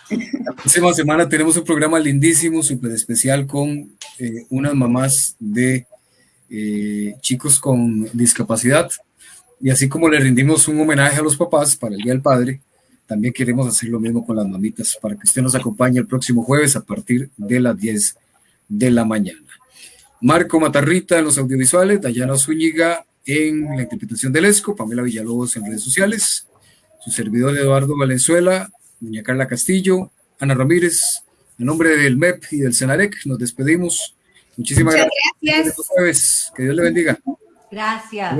La próxima semana tenemos un programa lindísimo, súper especial con eh, unas mamás de eh, chicos con discapacidad. Y así como le rendimos un homenaje a los papás para el Día del Padre, también queremos hacer lo mismo con las mamitas para que usted nos acompañe el próximo jueves a partir de las 10 de la mañana. Marco Matarrita en los audiovisuales, Dayana Zúñiga en la interpretación del ESCO, Pamela Villalobos en redes sociales, su servidor Eduardo Valenzuela, doña Carla Castillo, Ana Ramírez, en nombre del MEP y del CENAREC, nos despedimos. Muchísimas gracias. gracias. Que Dios le bendiga. Gracias.